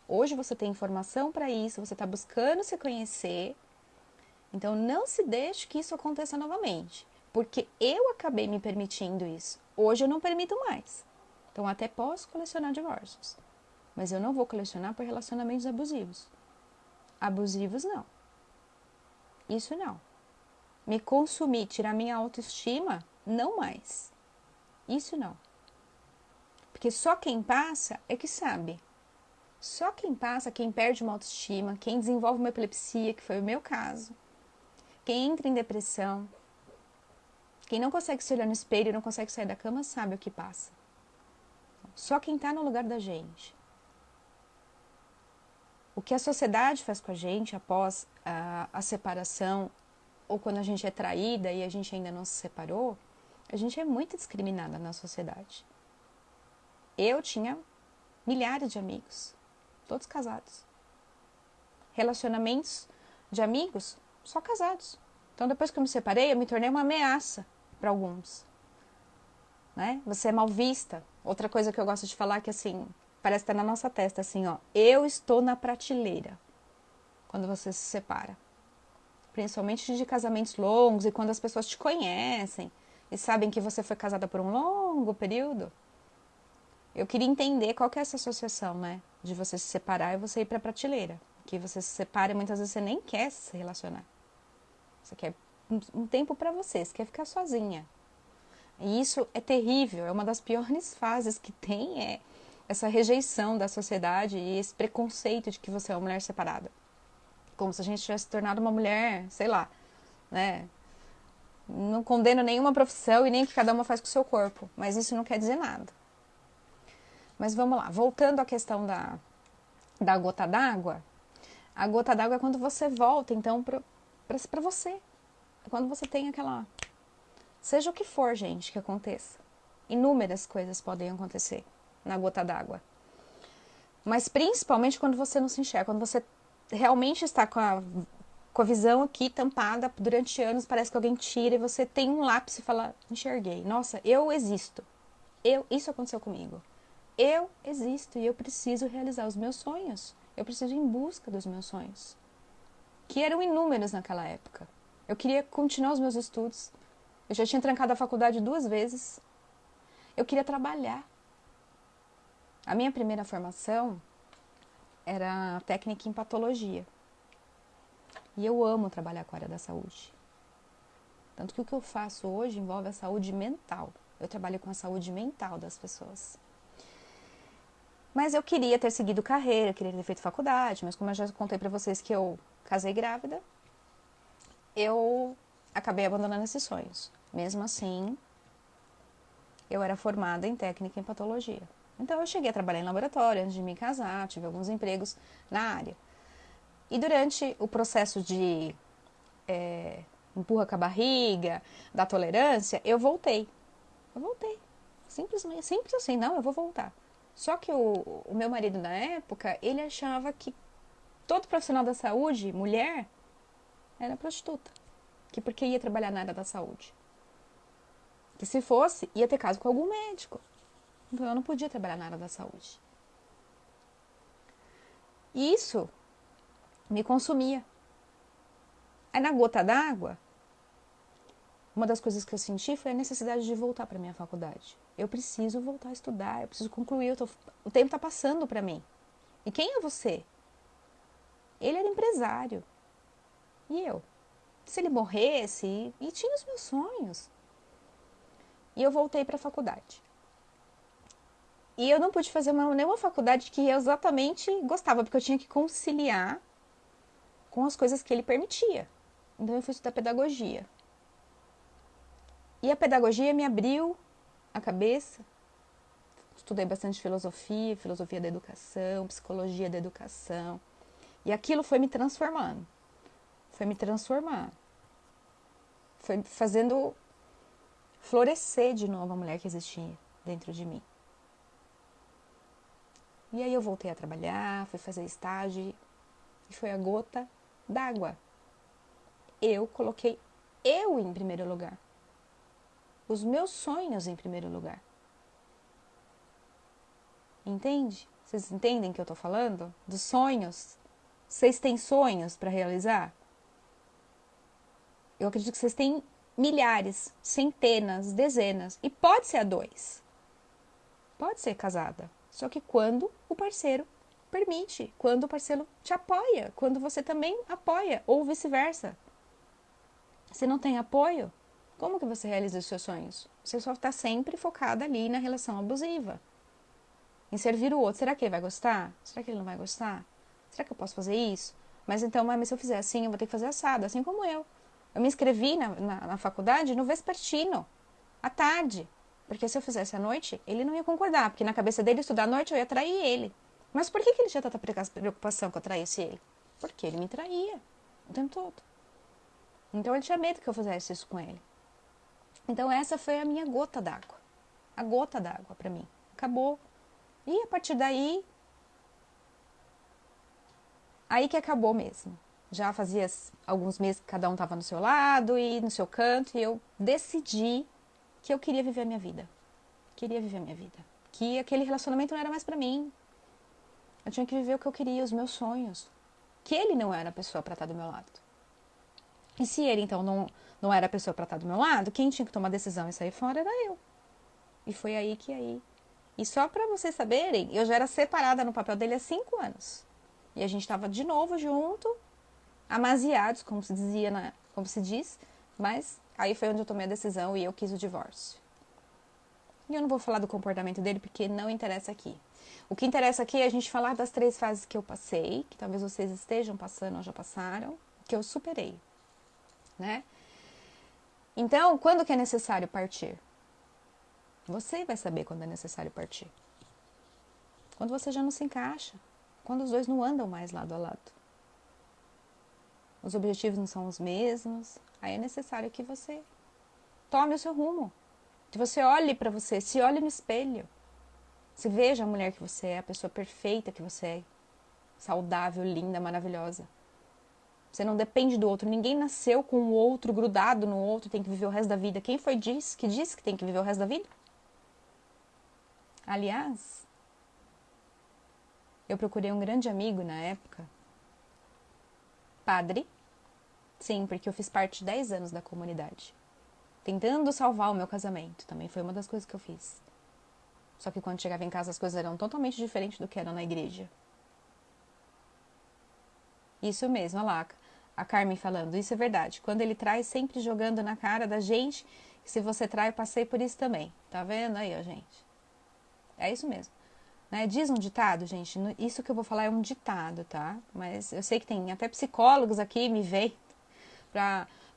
Hoje você tem informação para isso, você está buscando se conhecer. Então não se deixe que isso aconteça novamente, porque eu acabei me permitindo isso. Hoje eu não permito mais. Então até posso colecionar divórcios, mas eu não vou colecionar por relacionamentos abusivos. Abusivos não. Isso não. Me consumir, tirar minha autoestima, não mais. Isso não. Porque só quem passa é que sabe. Só quem passa, quem perde uma autoestima, quem desenvolve uma epilepsia, que foi o meu caso, quem entra em depressão, quem não consegue se olhar no espelho e não consegue sair da cama, sabe o que passa. Só quem está no lugar da gente. O que a sociedade faz com a gente após a, a separação, ou quando a gente é traída e a gente ainda não se separou, a gente é muito discriminada na sociedade. Eu tinha milhares de amigos, todos casados. Relacionamentos de amigos, só casados. Então, depois que eu me separei, eu me tornei uma ameaça para alguns. Né? Você é mal vista. Outra coisa que eu gosto de falar é que assim, parece estar na nossa testa assim, ó, eu estou na prateleira quando você se separa. Principalmente de casamentos longos e quando as pessoas te conhecem e sabem que você foi casada por um longo período, eu queria entender qual que é essa associação, né? De você se separar e você ir para a prateleira. Que você se separa e muitas vezes você nem quer se relacionar. Você quer um tempo para você, você quer ficar sozinha. E isso é terrível, é uma das piores [LAUGHS] fases que tem, é essa rejeição da sociedade e esse preconceito de que você é uma mulher separada. Como se a gente tivesse tornado uma mulher, sei lá, né? Não condeno nenhuma profissão e nem o que cada uma faz com o seu corpo, mas isso não quer dizer nada. Mas vamos lá, voltando à questão da, da gota d'água. A gota d'água é quando você volta, então, para você. É quando você tem aquela. Seja o que for, gente, que aconteça. Inúmeras coisas podem acontecer na gota d'água. Mas principalmente quando você não se enxerga, quando você realmente está com a com a visão aqui tampada durante anos, parece que alguém tira e você tem um lápis e fala: enxerguei. Nossa, eu existo. Eu, isso aconteceu comigo. Eu existo e eu preciso realizar os meus sonhos. Eu preciso ir em busca dos meus sonhos, que eram inúmeros naquela época. Eu queria continuar os meus estudos. Eu já tinha trancado a faculdade duas vezes. Eu queria trabalhar. A minha primeira formação era técnica em patologia. E eu amo trabalhar com a área da saúde. Tanto que o que eu faço hoje envolve a saúde mental. Eu trabalho com a saúde mental das pessoas. Mas eu queria ter seguido carreira, queria ter feito faculdade, mas como eu já contei para vocês que eu casei grávida, eu acabei abandonando esses sonhos. Mesmo assim, eu era formada em técnica em patologia. Então eu cheguei a trabalhar em laboratório antes de me casar, tive alguns empregos na área. E durante o processo de é, empurra com a barriga, da tolerância, eu voltei. Eu voltei. Simplesmente, simples assim, não, eu vou voltar. Só que o, o meu marido na época, ele achava que todo profissional da saúde, mulher, era prostituta. Que porque ia trabalhar na área da saúde. Que se fosse, ia ter caso com algum médico. Então eu não podia trabalhar na área da saúde. Isso me consumia. Aí na gota d'água, uma das coisas que eu senti foi a necessidade de voltar para minha faculdade. Eu preciso voltar a estudar, eu preciso concluir, tô, o tempo está passando para mim. E quem é você? Ele era empresário. E eu? se ele morresse, e, e tinha os meus sonhos. E eu voltei para a faculdade. E eu não pude fazer uma, nenhuma faculdade que eu exatamente gostava, porque eu tinha que conciliar com as coisas que ele permitia. Então eu fui estudar pedagogia. E a pedagogia me abriu a cabeça. Estudei bastante filosofia, filosofia da educação, psicologia da educação. E aquilo foi me transformando. Foi me transformar. Foi fazendo florescer de novo a mulher que existia dentro de mim. E aí eu voltei a trabalhar, fui fazer estágio e foi a gota d'água. Eu coloquei eu em primeiro lugar. Os meus sonhos em primeiro lugar. Entende? Vocês entendem o que eu tô falando? Dos sonhos. Vocês têm sonhos para realizar? Eu acredito que vocês têm milhares, centenas, dezenas. E pode ser a dois. Pode ser casada. Só que quando o parceiro permite, quando o parceiro te apoia, quando você também apoia, ou vice-versa. Se não tem apoio, como que você realiza os seus sonhos? Você só está sempre focada ali na relação abusiva. Em servir o outro. Será que ele vai gostar? Será que ele não vai gostar? Será que eu posso fazer isso? Mas então, mas se eu fizer assim, eu vou ter que fazer assado, assim como eu. Eu me inscrevi na, na, na faculdade no vespertino, à tarde. Porque se eu fizesse à noite, ele não ia concordar, porque na cabeça dele estudar à noite eu ia trair ele. Mas por que, que ele tinha tanta preocupação que eu traísse ele? Porque ele me traía o tempo todo. Então ele tinha medo que eu fizesse isso com ele. Então essa foi a minha gota d'água. A gota d'água para mim. Acabou. E a partir daí. Aí que acabou mesmo. Já fazia alguns meses que cada um estava no seu lado e no seu canto, e eu decidi que eu queria viver a minha vida. Queria viver a minha vida. Que aquele relacionamento não era mais para mim. Eu tinha que viver o que eu queria, os meus sonhos. Que ele não era a pessoa para estar do meu lado. E se ele então não, não era a pessoa para estar do meu lado, quem tinha que tomar a decisão e sair fora era eu. E foi aí que aí. E só para vocês saberem, eu já era separada no papel dele há cinco anos. E a gente estava de novo junto, amaziados, como se dizia, na, como se diz, mas Aí foi onde eu tomei a decisão e eu quis o divórcio. E eu não vou falar do comportamento dele porque não interessa aqui. O que interessa aqui é a gente falar das três fases que eu passei, que talvez vocês estejam passando ou já passaram, que eu superei, né? Então, quando que é necessário partir? Você vai saber quando é necessário partir. Quando você já não se encaixa, quando os dois não andam mais lado a lado. Os objetivos não são os mesmos, Aí é necessário que você tome o seu rumo. Que você olhe para você, se olhe no espelho. Se veja a mulher que você é, a pessoa perfeita que você é. Saudável, linda, maravilhosa. Você não depende do outro. Ninguém nasceu com o outro grudado no outro, tem que viver o resto da vida. Quem foi diz que disse que tem que viver o resto da vida? Aliás, eu procurei um grande amigo na época, padre, Sim, porque eu fiz parte de 10 anos da comunidade. Tentando salvar o meu casamento. Também foi uma das coisas que eu fiz. Só que quando chegava em casa as coisas eram totalmente diferentes do que eram na igreja. Isso mesmo, olha lá, a Carmen falando, isso é verdade. Quando ele traz, sempre jogando na cara da gente, se você trai, eu passei por isso também. Tá vendo aí, ó, gente? É isso mesmo. Né? Diz um ditado, gente, isso que eu vou falar é um ditado, tá? Mas eu sei que tem até psicólogos aqui, me veem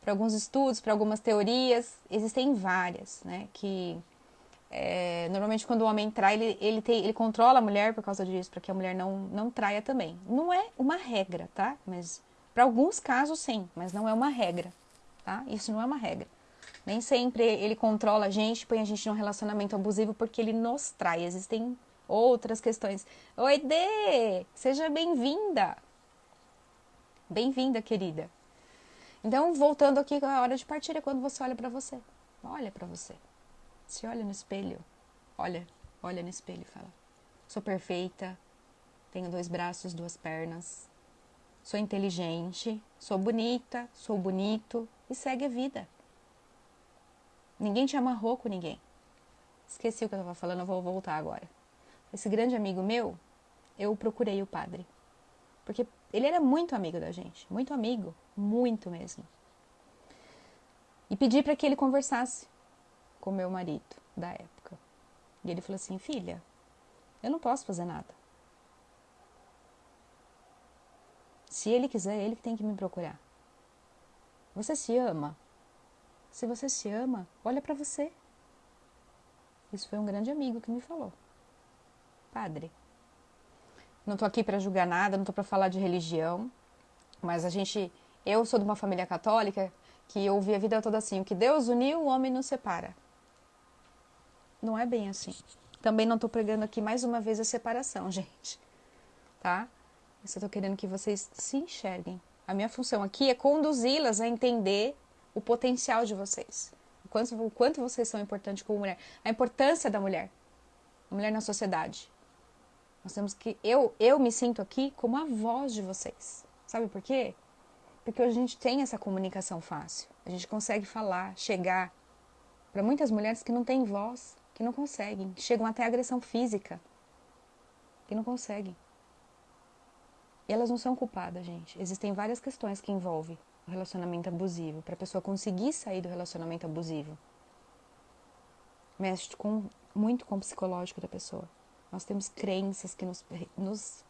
para alguns estudos, para algumas teorias, existem várias, né? Que é, normalmente quando o homem trai, ele, ele, tem, ele controla a mulher por causa disso, para que a mulher não, não traia também. Não é uma regra, tá? Mas para alguns casos sim, mas não é uma regra, tá? Isso não é uma regra. Nem sempre ele controla a gente, põe a gente num relacionamento abusivo porque ele nos trai. Existem outras questões. Oi, Dê! Seja bem-vinda! Bem-vinda, querida. Então, voltando aqui, a hora de partir é quando você olha para você. Olha para você. Se olha no espelho. Olha, olha no espelho e fala: Sou perfeita, tenho dois braços, duas pernas, sou inteligente, sou bonita, sou bonito e segue a vida. Ninguém te amarrou com ninguém. Esqueci o que eu estava falando, eu vou voltar agora. Esse grande amigo meu, eu procurei o padre. Porque ele era muito amigo da gente, muito amigo, muito mesmo. E pedi para que ele conversasse com meu marido da época. E ele falou assim: Filha, eu não posso fazer nada. Se ele quiser, ele que tem que me procurar. Você se ama? Se você se ama, olha para você. Isso foi um grande amigo que me falou. Padre. Não tô aqui para julgar nada, não tô para falar de religião, mas a gente, eu sou de uma família católica que eu ouvi a vida toda assim, o que Deus uniu, o homem não separa. Não é bem assim. Também não tô pregando aqui mais uma vez a separação, [LAUGHS] gente. Tá? Eu só tô querendo que vocês se enxerguem. A minha função aqui é conduzi-las a entender o potencial de vocês. O quanto, o quanto vocês são importantes como mulher. A importância da mulher. A mulher na sociedade. Nós temos que. Eu, eu me sinto aqui como a voz de vocês. Sabe por quê? Porque a gente tem essa comunicação fácil. A gente consegue falar, chegar. Para muitas mulheres que não têm voz, que não conseguem, chegam até agressão física, que não conseguem. E elas não são culpadas, gente. Existem várias questões que envolvem o relacionamento abusivo, para a pessoa conseguir sair do relacionamento abusivo. Mexe com, muito com o psicológico da pessoa. Nós temos crenças que nos, nos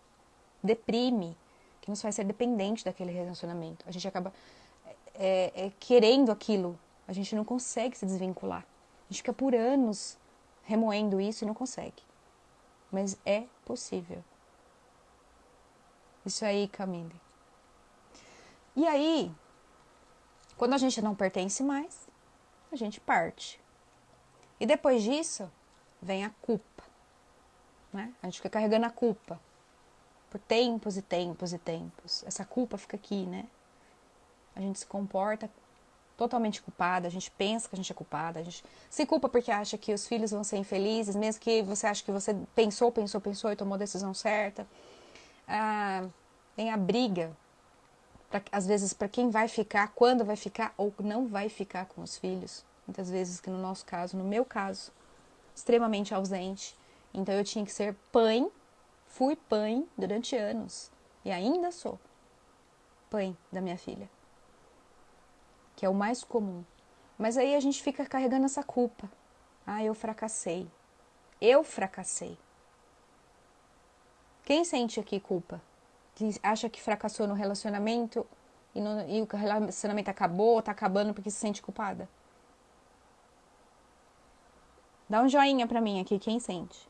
deprime, que nos faz ser dependente daquele relacionamento. A gente acaba é, é, querendo aquilo, a gente não consegue se desvincular. A gente fica por anos remoendo isso e não consegue. Mas é possível. Isso aí, Camille. E aí, quando a gente não pertence mais, a gente parte. E depois disso, vem a culpa. Né? A gente fica carregando a culpa por tempos e tempos e tempos. Essa culpa fica aqui, né? A gente se comporta totalmente culpada, a gente pensa que a gente é culpada, a gente se culpa porque acha que os filhos vão ser infelizes, mesmo que você acha que você pensou, pensou, pensou e tomou a decisão certa ah, tem a briga, pra, às vezes, para quem vai ficar, quando vai ficar ou não vai ficar com os filhos. Muitas vezes, que no nosso caso, no meu caso, extremamente ausente. Então eu tinha que ser pai, fui pai durante anos e ainda sou pai da minha filha, que é o mais comum. Mas aí a gente fica carregando essa culpa. Ah, eu fracassei. Eu fracassei. Quem sente aqui culpa? Que acha que fracassou no relacionamento e, no, e o relacionamento acabou, tá acabando porque se sente culpada? Dá um joinha pra mim aqui, quem sente?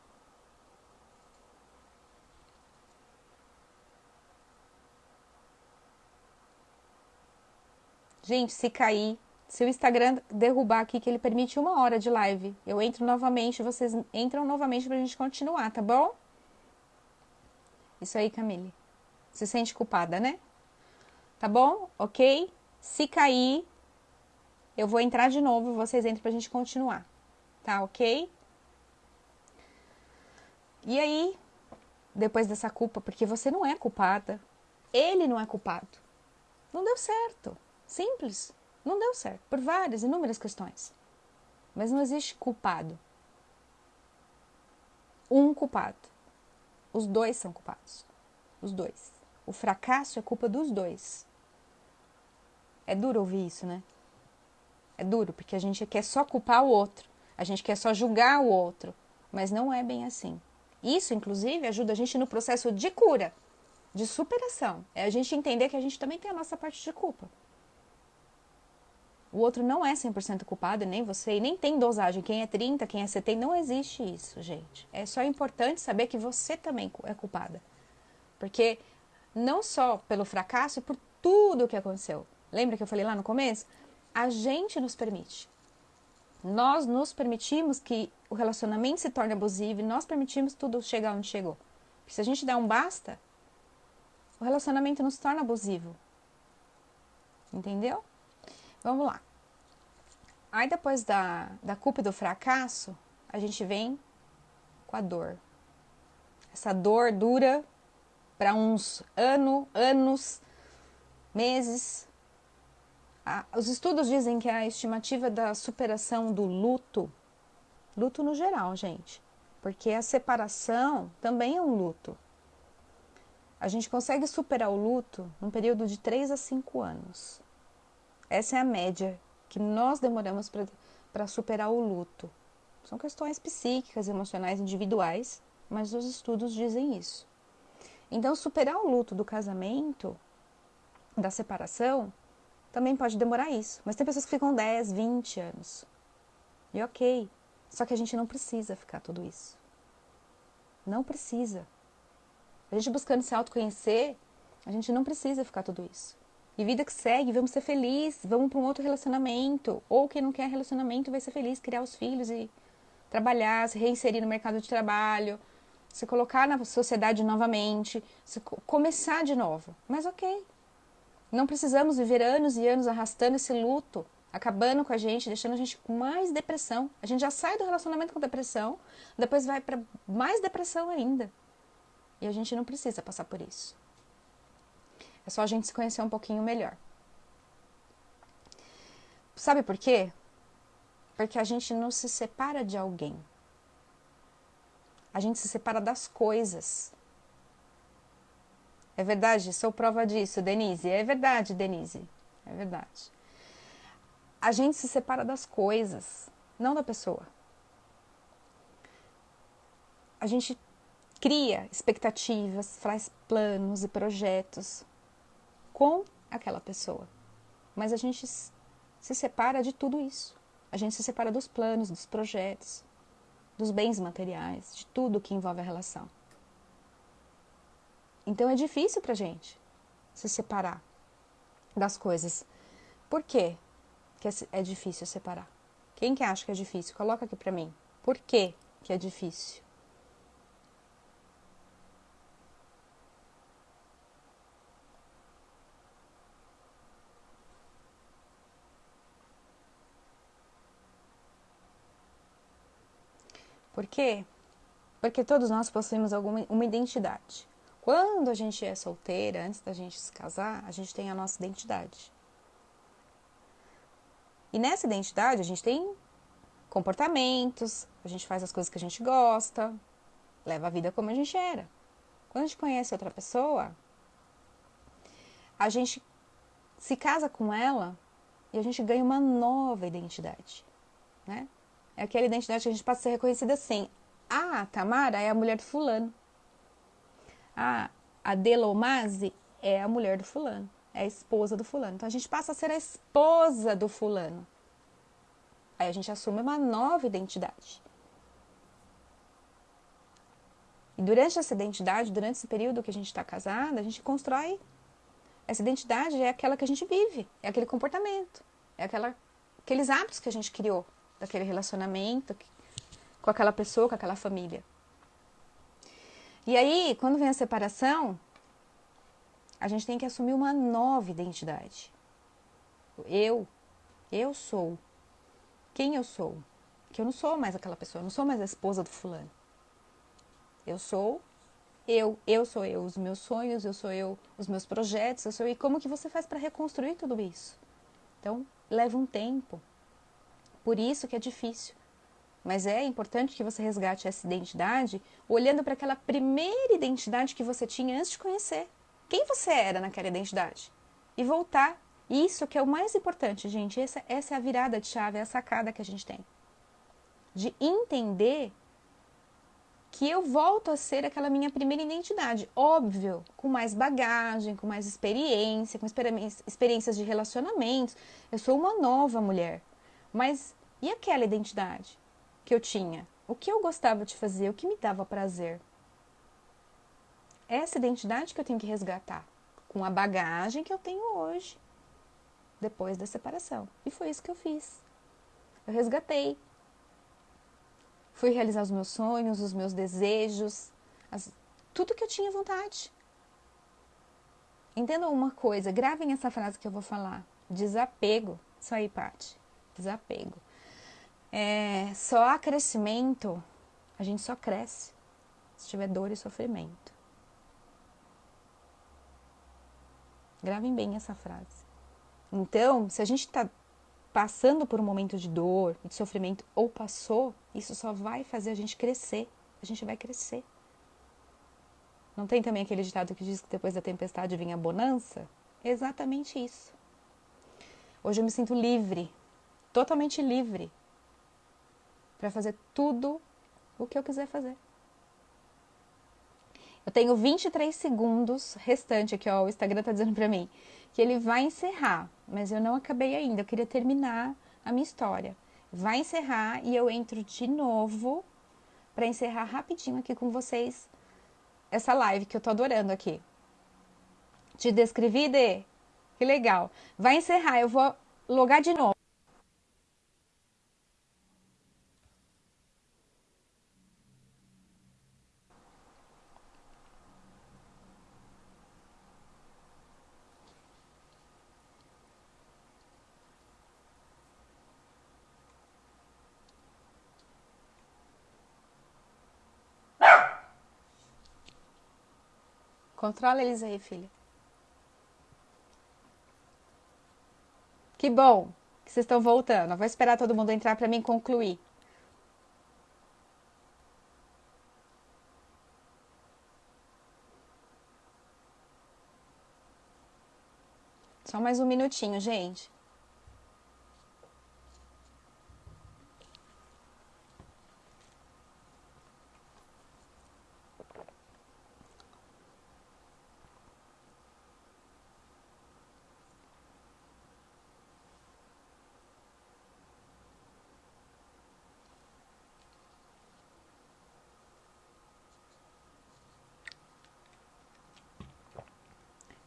Gente, se cair, se o Instagram derrubar aqui, que ele permite uma hora de live, eu entro novamente, vocês entram novamente pra gente continuar, tá bom? Isso aí, Camille. Se sente culpada, né? Tá bom? Ok? Se cair, eu vou entrar de novo vocês entram pra gente continuar. Tá ok? E aí, depois dessa culpa, porque você não é culpada, ele não é culpado. Não deu certo. Simples. Não deu certo. Por várias, inúmeras questões. Mas não existe culpado. Um culpado. Os dois são culpados. Os dois. O fracasso é culpa dos dois. É duro ouvir isso, né? É duro, porque a gente quer só culpar o outro. A gente quer só julgar o outro. Mas não é bem assim. Isso, inclusive, ajuda a gente no processo de cura, de superação. É a gente entender que a gente também tem a nossa parte de culpa. O outro não é 100% culpado, nem você, e nem tem dosagem. Quem é 30, quem é 70, não existe isso, gente. É só importante saber que você também é culpada. Porque não só pelo fracasso, e por tudo o que aconteceu. Lembra que eu falei lá no começo? A gente nos permite. Nós nos permitimos que o relacionamento se torne abusivo e nós permitimos tudo chegar onde chegou. Porque se a gente der um basta, o relacionamento não se torna abusivo. Entendeu? Vamos lá. Aí depois da, da culpa e do fracasso, a gente vem com a dor. Essa dor dura para uns ano, anos, meses. Ah, os estudos dizem que a estimativa da superação do luto, luto no geral, gente, porque a separação também é um luto. A gente consegue superar o luto num período de 3 a 5 anos. Essa é a média que nós demoramos para superar o luto. São questões psíquicas, emocionais, individuais, mas os estudos dizem isso. Então, superar o luto do casamento, da separação, também pode demorar isso. Mas tem pessoas que ficam 10, 20 anos. E ok. Só que a gente não precisa ficar tudo isso. Não precisa. A gente buscando se autoconhecer, a gente não precisa ficar tudo isso. E vida que segue, vamos ser felizes, vamos para um outro relacionamento. Ou quem não quer relacionamento vai ser feliz, criar os filhos e trabalhar, se reinserir no mercado de trabalho, se colocar na sociedade novamente, começar de novo. Mas ok. Não precisamos viver anos e anos arrastando esse luto, acabando com a gente, deixando a gente com mais depressão. A gente já sai do relacionamento com depressão, depois vai para mais depressão ainda. E a gente não precisa passar por isso. É só a gente se conhecer um pouquinho melhor. Sabe por quê? Porque a gente não se separa de alguém. A gente se separa das coisas. É verdade, sou prova disso, Denise. É verdade, Denise. É verdade. A gente se separa das coisas, não da pessoa. A gente cria expectativas, faz planos e projetos com aquela pessoa. Mas a gente se separa de tudo isso. A gente se separa dos planos, dos projetos, dos bens materiais, de tudo que envolve a relação. Então é difícil para gente se separar das coisas. Por quê que é difícil separar? Quem que acha que é difícil? Coloca aqui para mim. Por quê que é difícil? Por quê? Porque todos nós possuímos alguma uma identidade. Quando a gente é solteira, antes da gente se casar, a gente tem a nossa identidade. E nessa identidade a gente tem comportamentos, a gente faz as coisas que a gente gosta, leva a vida como a gente era. Quando a gente conhece outra pessoa, a gente se casa com ela e a gente ganha uma nova identidade, né? É aquela identidade que a gente passa a ser reconhecida assim. Ah, a Tamara é a mulher do fulano. Ah, a Delomase é a mulher do fulano. É a esposa do fulano. Então a gente passa a ser a esposa do fulano. Aí a gente assume uma nova identidade. E durante essa identidade, durante esse período que a gente está casada, a gente constrói. Essa identidade é aquela que a gente vive, é aquele comportamento, é aquela, aqueles hábitos que a gente criou daquele relacionamento com aquela pessoa, com aquela família. E aí, quando vem a separação, a gente tem que assumir uma nova identidade. Eu, eu sou. Quem eu sou? Que eu não sou mais aquela pessoa, eu não sou mais a esposa do fulano. Eu sou eu, eu sou eu, os meus sonhos, eu sou eu, os meus projetos, eu sou eu. E como que você faz para reconstruir tudo isso? Então, leva um tempo. Por isso que é difícil. Mas é importante que você resgate essa identidade olhando para aquela primeira identidade que você tinha antes de conhecer. Quem você era naquela identidade? E voltar. Isso que é o mais importante, gente. Essa, essa é a virada de chave, é a sacada que a gente tem. De entender que eu volto a ser aquela minha primeira identidade. Óbvio, com mais bagagem, com mais experiência, com experiências de relacionamentos. Eu sou uma nova mulher. Mas e aquela identidade que eu tinha? O que eu gostava de fazer? O que me dava prazer? Essa identidade que eu tenho que resgatar com a bagagem que eu tenho hoje, depois da separação. E foi isso que eu fiz. Eu resgatei. Fui realizar os meus sonhos, os meus desejos, as, tudo que eu tinha vontade. Entendam uma coisa, gravem essa frase que eu vou falar. Desapego. Isso aí, Paty. Desapego. É, só há crescimento, a gente só cresce se tiver dor e sofrimento. Gravem bem essa frase. Então, se a gente está passando por um momento de dor, de sofrimento, ou passou, isso só vai fazer a gente crescer. A gente vai crescer. Não tem também aquele ditado que diz que depois da tempestade vem a bonança? exatamente isso. Hoje eu me sinto livre totalmente livre para fazer tudo o que eu quiser fazer. Eu tenho 23 segundos restante aqui, ó. O Instagram tá dizendo para mim que ele vai encerrar, mas eu não acabei ainda. Eu queria terminar a minha história. Vai encerrar e eu entro de novo para encerrar rapidinho aqui com vocês essa live que eu tô adorando aqui. Te descrevi, Dê? Que legal. Vai encerrar, eu vou logar de novo. Controla eles aí, filha. Que bom que vocês estão voltando. Eu vou esperar todo mundo entrar para mim concluir. Só mais um minutinho, gente.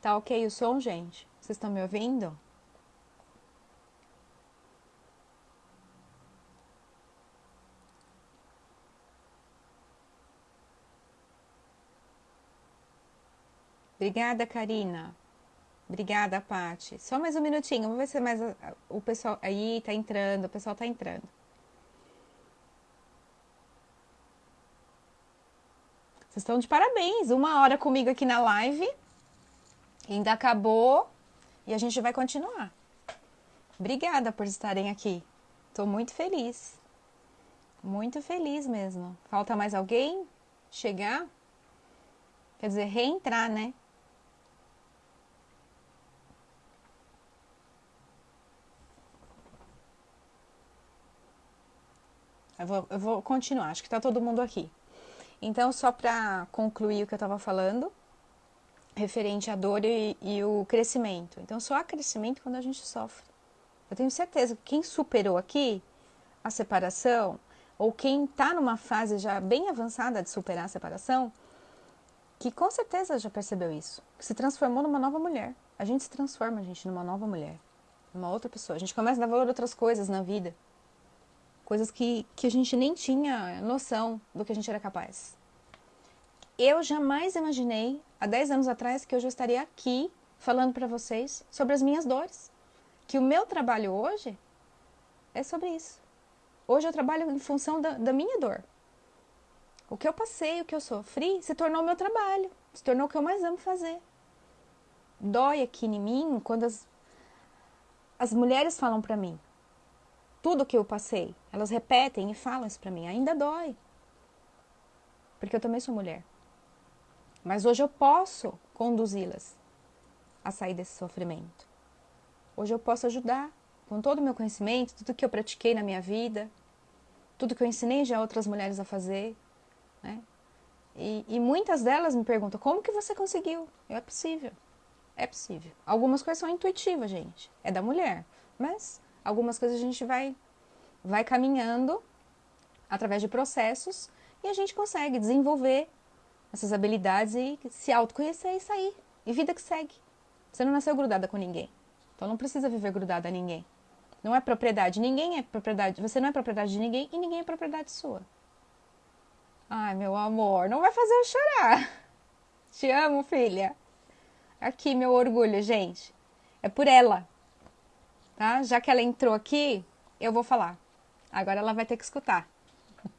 Tá ok o som, gente? Vocês estão me ouvindo? Obrigada, Karina. Obrigada, Pati. Só mais um minutinho, vamos ver se mais o pessoal aí tá entrando, o pessoal tá entrando. Vocês estão de parabéns, uma hora comigo aqui na live. Ainda acabou e a gente vai continuar. Obrigada por estarem aqui. Estou muito feliz. Muito feliz mesmo. Falta mais alguém chegar? Quer dizer, reentrar, né? Eu vou, eu vou continuar, acho que está todo mundo aqui. Então, só para concluir o que eu estava falando, referente à dor e, e o crescimento. Então, só há crescimento quando a gente sofre. Eu tenho certeza que quem superou aqui a separação, ou quem está numa fase já bem avançada de superar a separação, que com certeza já percebeu isso, que se transformou numa nova mulher. A gente se transforma, a gente, numa nova mulher, numa outra pessoa. A gente começa a dar valor a outras coisas na vida, coisas que, que a gente nem tinha noção do que a gente era capaz. Eu jamais imaginei, há 10 anos atrás, que eu já estaria aqui falando para vocês sobre as minhas dores. Que o meu trabalho hoje é sobre isso. Hoje eu trabalho em função da, da minha dor. O que eu passei, o que eu sofri, se tornou meu trabalho, se tornou o que eu mais amo fazer. Dói aqui em mim quando as, as mulheres falam para mim tudo que eu passei. Elas repetem e falam isso para mim. Ainda dói. Porque eu também sou mulher. Mas hoje eu posso conduzi-las a sair desse sofrimento. Hoje eu posso ajudar com todo o meu conhecimento, tudo que eu pratiquei na minha vida, tudo que eu ensinei já outras mulheres a fazer, né? E, e muitas delas me perguntam, como que você conseguiu? É possível, é possível. Algumas coisas são intuitivas, gente, é da mulher, mas algumas coisas a gente vai, vai caminhando através de processos e a gente consegue desenvolver essas habilidades e se autoconhecer e sair. E vida que segue. Você não nasceu grudada com ninguém. Então não precisa viver grudada a ninguém. Não é propriedade. Ninguém é propriedade. Você não é propriedade de ninguém e ninguém é propriedade sua. Ai, meu amor, não vai fazer eu chorar. [LAUGHS] Te amo, filha. Aqui, meu orgulho, gente. É por ela. Tá? Já que ela entrou aqui, eu vou falar. Agora ela vai ter que escutar. [LAUGHS]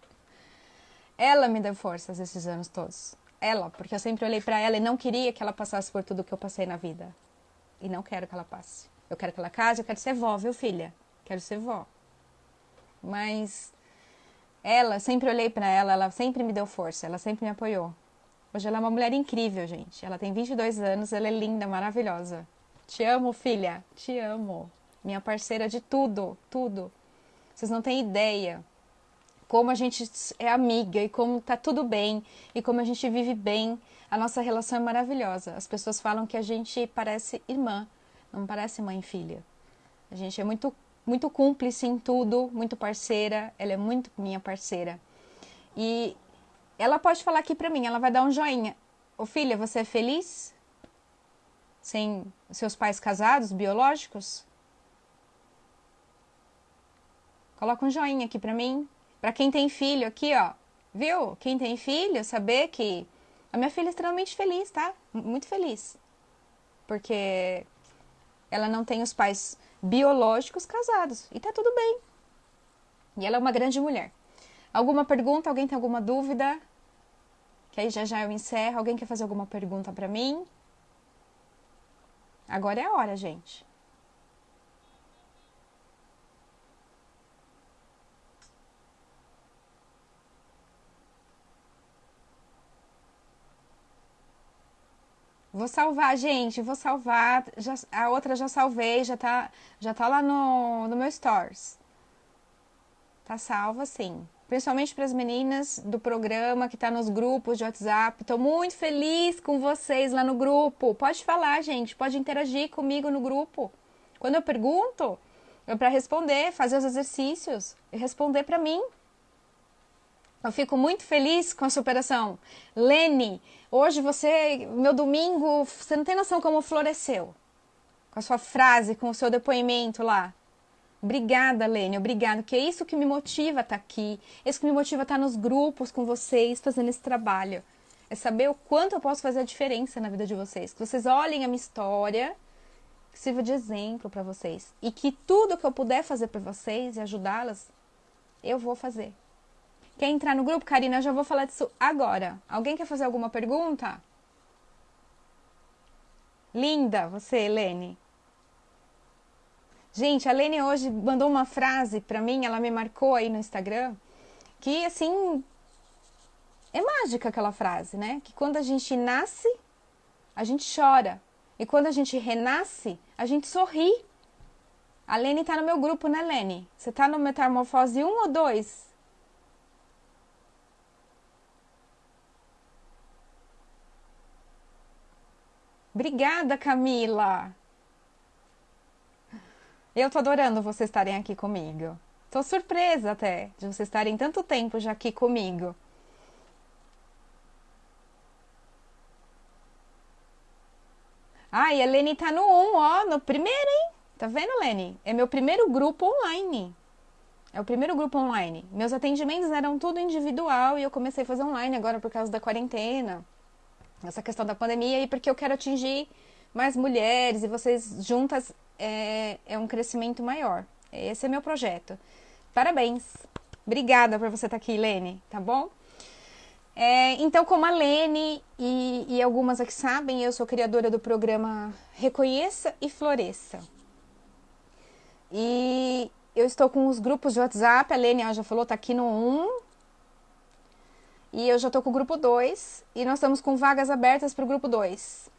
Ela me deu forças esses anos todos ela, porque eu sempre olhei para ela e não queria que ela passasse por tudo que eu passei na vida. E não quero que ela passe. Eu quero que ela case, eu quero ser vó, viu, filha? Quero ser vó. Mas ela, sempre olhei para ela, ela sempre me deu força, ela sempre me apoiou. Hoje ela é uma mulher incrível, gente. Ela tem 22 anos, ela é linda, maravilhosa. Te amo, filha. Te amo. Minha parceira de tudo, tudo. Vocês não têm ideia como a gente é amiga e como tá tudo bem e como a gente vive bem. A nossa relação é maravilhosa. As pessoas falam que a gente parece irmã, não parece mãe e filha. A gente é muito muito cúmplice em tudo, muito parceira, ela é muito minha parceira. E ela pode falar aqui pra mim, ela vai dar um joinha. Ô filha, você é feliz? Sem seus pais casados, biológicos? Coloca um joinha aqui pra mim. Pra quem tem filho aqui, ó. Viu? Quem tem filho, saber que a minha filha é extremamente feliz, tá? Muito feliz. Porque ela não tem os pais biológicos casados. E tá tudo bem. E ela é uma grande mulher. Alguma pergunta? Alguém tem alguma dúvida? Que aí já já eu encerro. Alguém quer fazer alguma pergunta para mim? Agora é a hora, gente. Vou salvar, gente, vou salvar. Já, a outra já salvei, já tá, já tá lá no, no meu Stories. Tá salva, sim. Principalmente para as meninas do programa que tá nos grupos de WhatsApp. Tô muito feliz com vocês lá no grupo. Pode falar, gente, pode interagir comigo no grupo. Quando eu pergunto, é para responder, fazer os exercícios e responder para mim. Eu fico muito feliz com a superação. Lene, hoje você, meu domingo, você não tem noção como floresceu. Com a sua frase, com o seu depoimento lá. Obrigada, Lene, obrigada, que é isso que me motiva a estar tá aqui, é isso que me motiva a estar tá nos grupos com vocês, fazendo esse trabalho. É saber o quanto eu posso fazer a diferença na vida de vocês. Que vocês olhem a minha história, que sirva de exemplo para vocês. E que tudo que eu puder fazer para vocês e ajudá-las, eu vou fazer. Quer entrar no grupo, Karina? Eu já vou falar disso agora. Alguém quer fazer alguma pergunta? Linda, você, Helene. Gente, a Lene hoje mandou uma frase para mim, ela me marcou aí no Instagram, que assim é mágica aquela frase, né? Que quando a gente nasce, a gente chora. E quando a gente renasce, a gente sorri. A Lene tá no meu grupo, né, Lene? Você tá no Metamorfose 1 ou 2? Obrigada, Camila. Eu tô adorando vocês estarem aqui comigo. Tô surpresa até de vocês estarem tanto tempo já aqui comigo. E a Lene tá no 1, ó, no primeiro, hein? Tá vendo, Lene? É meu primeiro grupo online. É o primeiro grupo online. Meus atendimentos eram tudo individual e eu comecei a fazer online agora por causa da quarentena essa questão da pandemia e porque eu quero atingir mais mulheres e vocês juntas é, é um crescimento maior. Esse é meu projeto. Parabéns. Obrigada por você estar aqui, Lene, tá bom? É, então, como a Lene e, e, algumas aqui sabem, eu sou criadora do programa Reconheça e Floresça. E eu estou com os grupos de WhatsApp, a Lene já falou, tá aqui no 1, e eu já estou com o grupo 2 e nós estamos com vagas abertas para o grupo 2.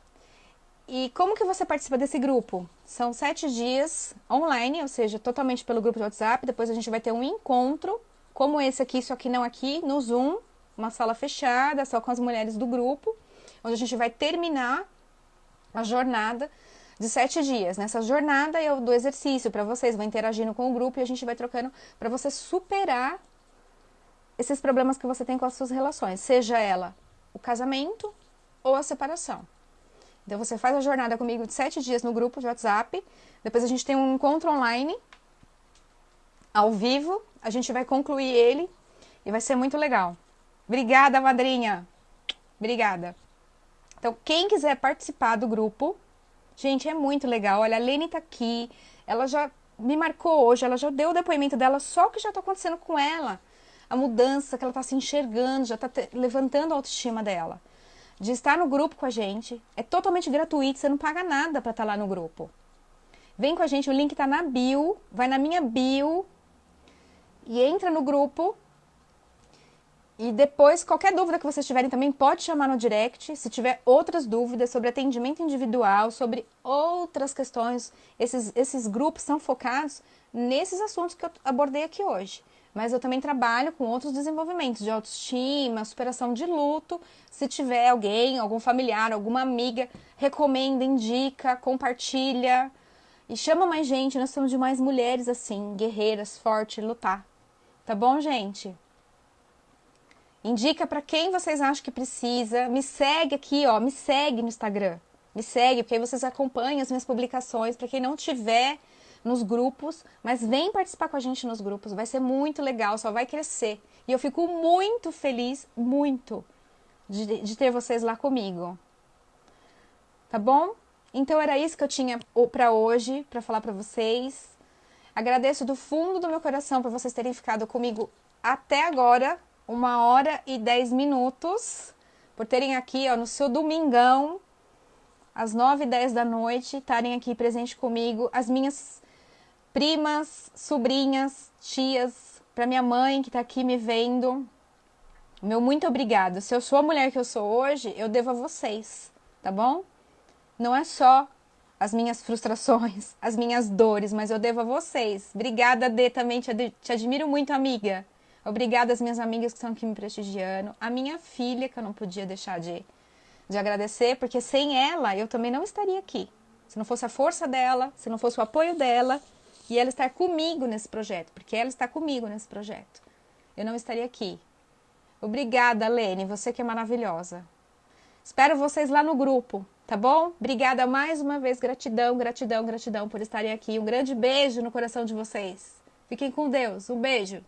E como que você participa desse grupo? São sete dias online, ou seja, totalmente pelo grupo de WhatsApp. Depois a gente vai ter um encontro, como esse aqui, só que não aqui, no Zoom, uma sala fechada, só com as mulheres do grupo, onde a gente vai terminar a jornada de sete dias. Nessa jornada eu dou exercício para vocês, vou interagindo com o grupo e a gente vai trocando para você superar esses problemas que você tem com as suas relações, seja ela o casamento ou a separação. Então você faz a jornada comigo de sete dias no grupo de WhatsApp, depois a gente tem um encontro online, ao vivo, a gente vai concluir ele e vai ser muito legal. Obrigada, madrinha! Obrigada! Então, quem quiser participar do grupo, gente, é muito legal. Olha, a Lene tá aqui, ela já me marcou hoje, ela já deu o depoimento dela, só o que já está acontecendo com ela a mudança que ela está se enxergando, já está levantando a autoestima dela. De estar no grupo com a gente, é totalmente gratuito, você não paga nada para estar tá lá no grupo. Vem com a gente, o link está na bio, vai na minha bio e entra no grupo. E depois, qualquer dúvida que vocês tiverem também pode chamar no direct. Se tiver outras dúvidas sobre atendimento individual, sobre outras questões, esses, esses grupos são focados nesses assuntos que eu abordei aqui hoje. Mas eu também trabalho com outros desenvolvimentos de autoestima, superação de luto. Se tiver alguém, algum familiar, alguma amiga, recomenda, indica, compartilha e chama mais gente. Nós somos de mais mulheres assim, guerreiras, fortes, lutar. Tá bom, gente? Indica para quem vocês acham que precisa. Me segue aqui, ó, me segue no Instagram. Me segue, porque aí vocês acompanham as minhas publicações. Para quem não tiver nos grupos, mas vem participar com a gente nos grupos, vai ser muito legal, só vai crescer. E eu fico muito feliz, muito, de, de ter vocês lá comigo. Tá bom? Então era isso que eu tinha para hoje, para falar para vocês. Agradeço do fundo do meu coração por vocês terem ficado comigo até agora, uma hora e dez minutos, por terem aqui ó, no seu domingão, às nove e dez da noite, estarem aqui presente comigo, as minhas primas, sobrinhas, tias, para minha mãe que está aqui me vendo. Meu muito obrigado. Se eu sou a mulher que eu sou hoje, eu devo a vocês, tá bom? Não é só as minhas frustrações, [LAUGHS] as minhas dores, mas eu devo a vocês. Obrigada, Dê, também te, ad te admiro muito, amiga. Obrigada às minhas amigas que estão aqui me prestigiando. A minha filha, que eu não podia deixar de, de agradecer, porque sem ela eu também não estaria aqui. Se não fosse a força dela, se não fosse o apoio dela, e ela estar comigo nesse projeto, porque ela está comigo nesse projeto. Eu não estaria aqui. Obrigada, Lene, você que é maravilhosa. Espero vocês lá no grupo, tá bom? Obrigada mais uma vez, gratidão, gratidão, gratidão por estarem aqui. Um grande beijo no coração de vocês. Fiquem com Deus. Um beijo.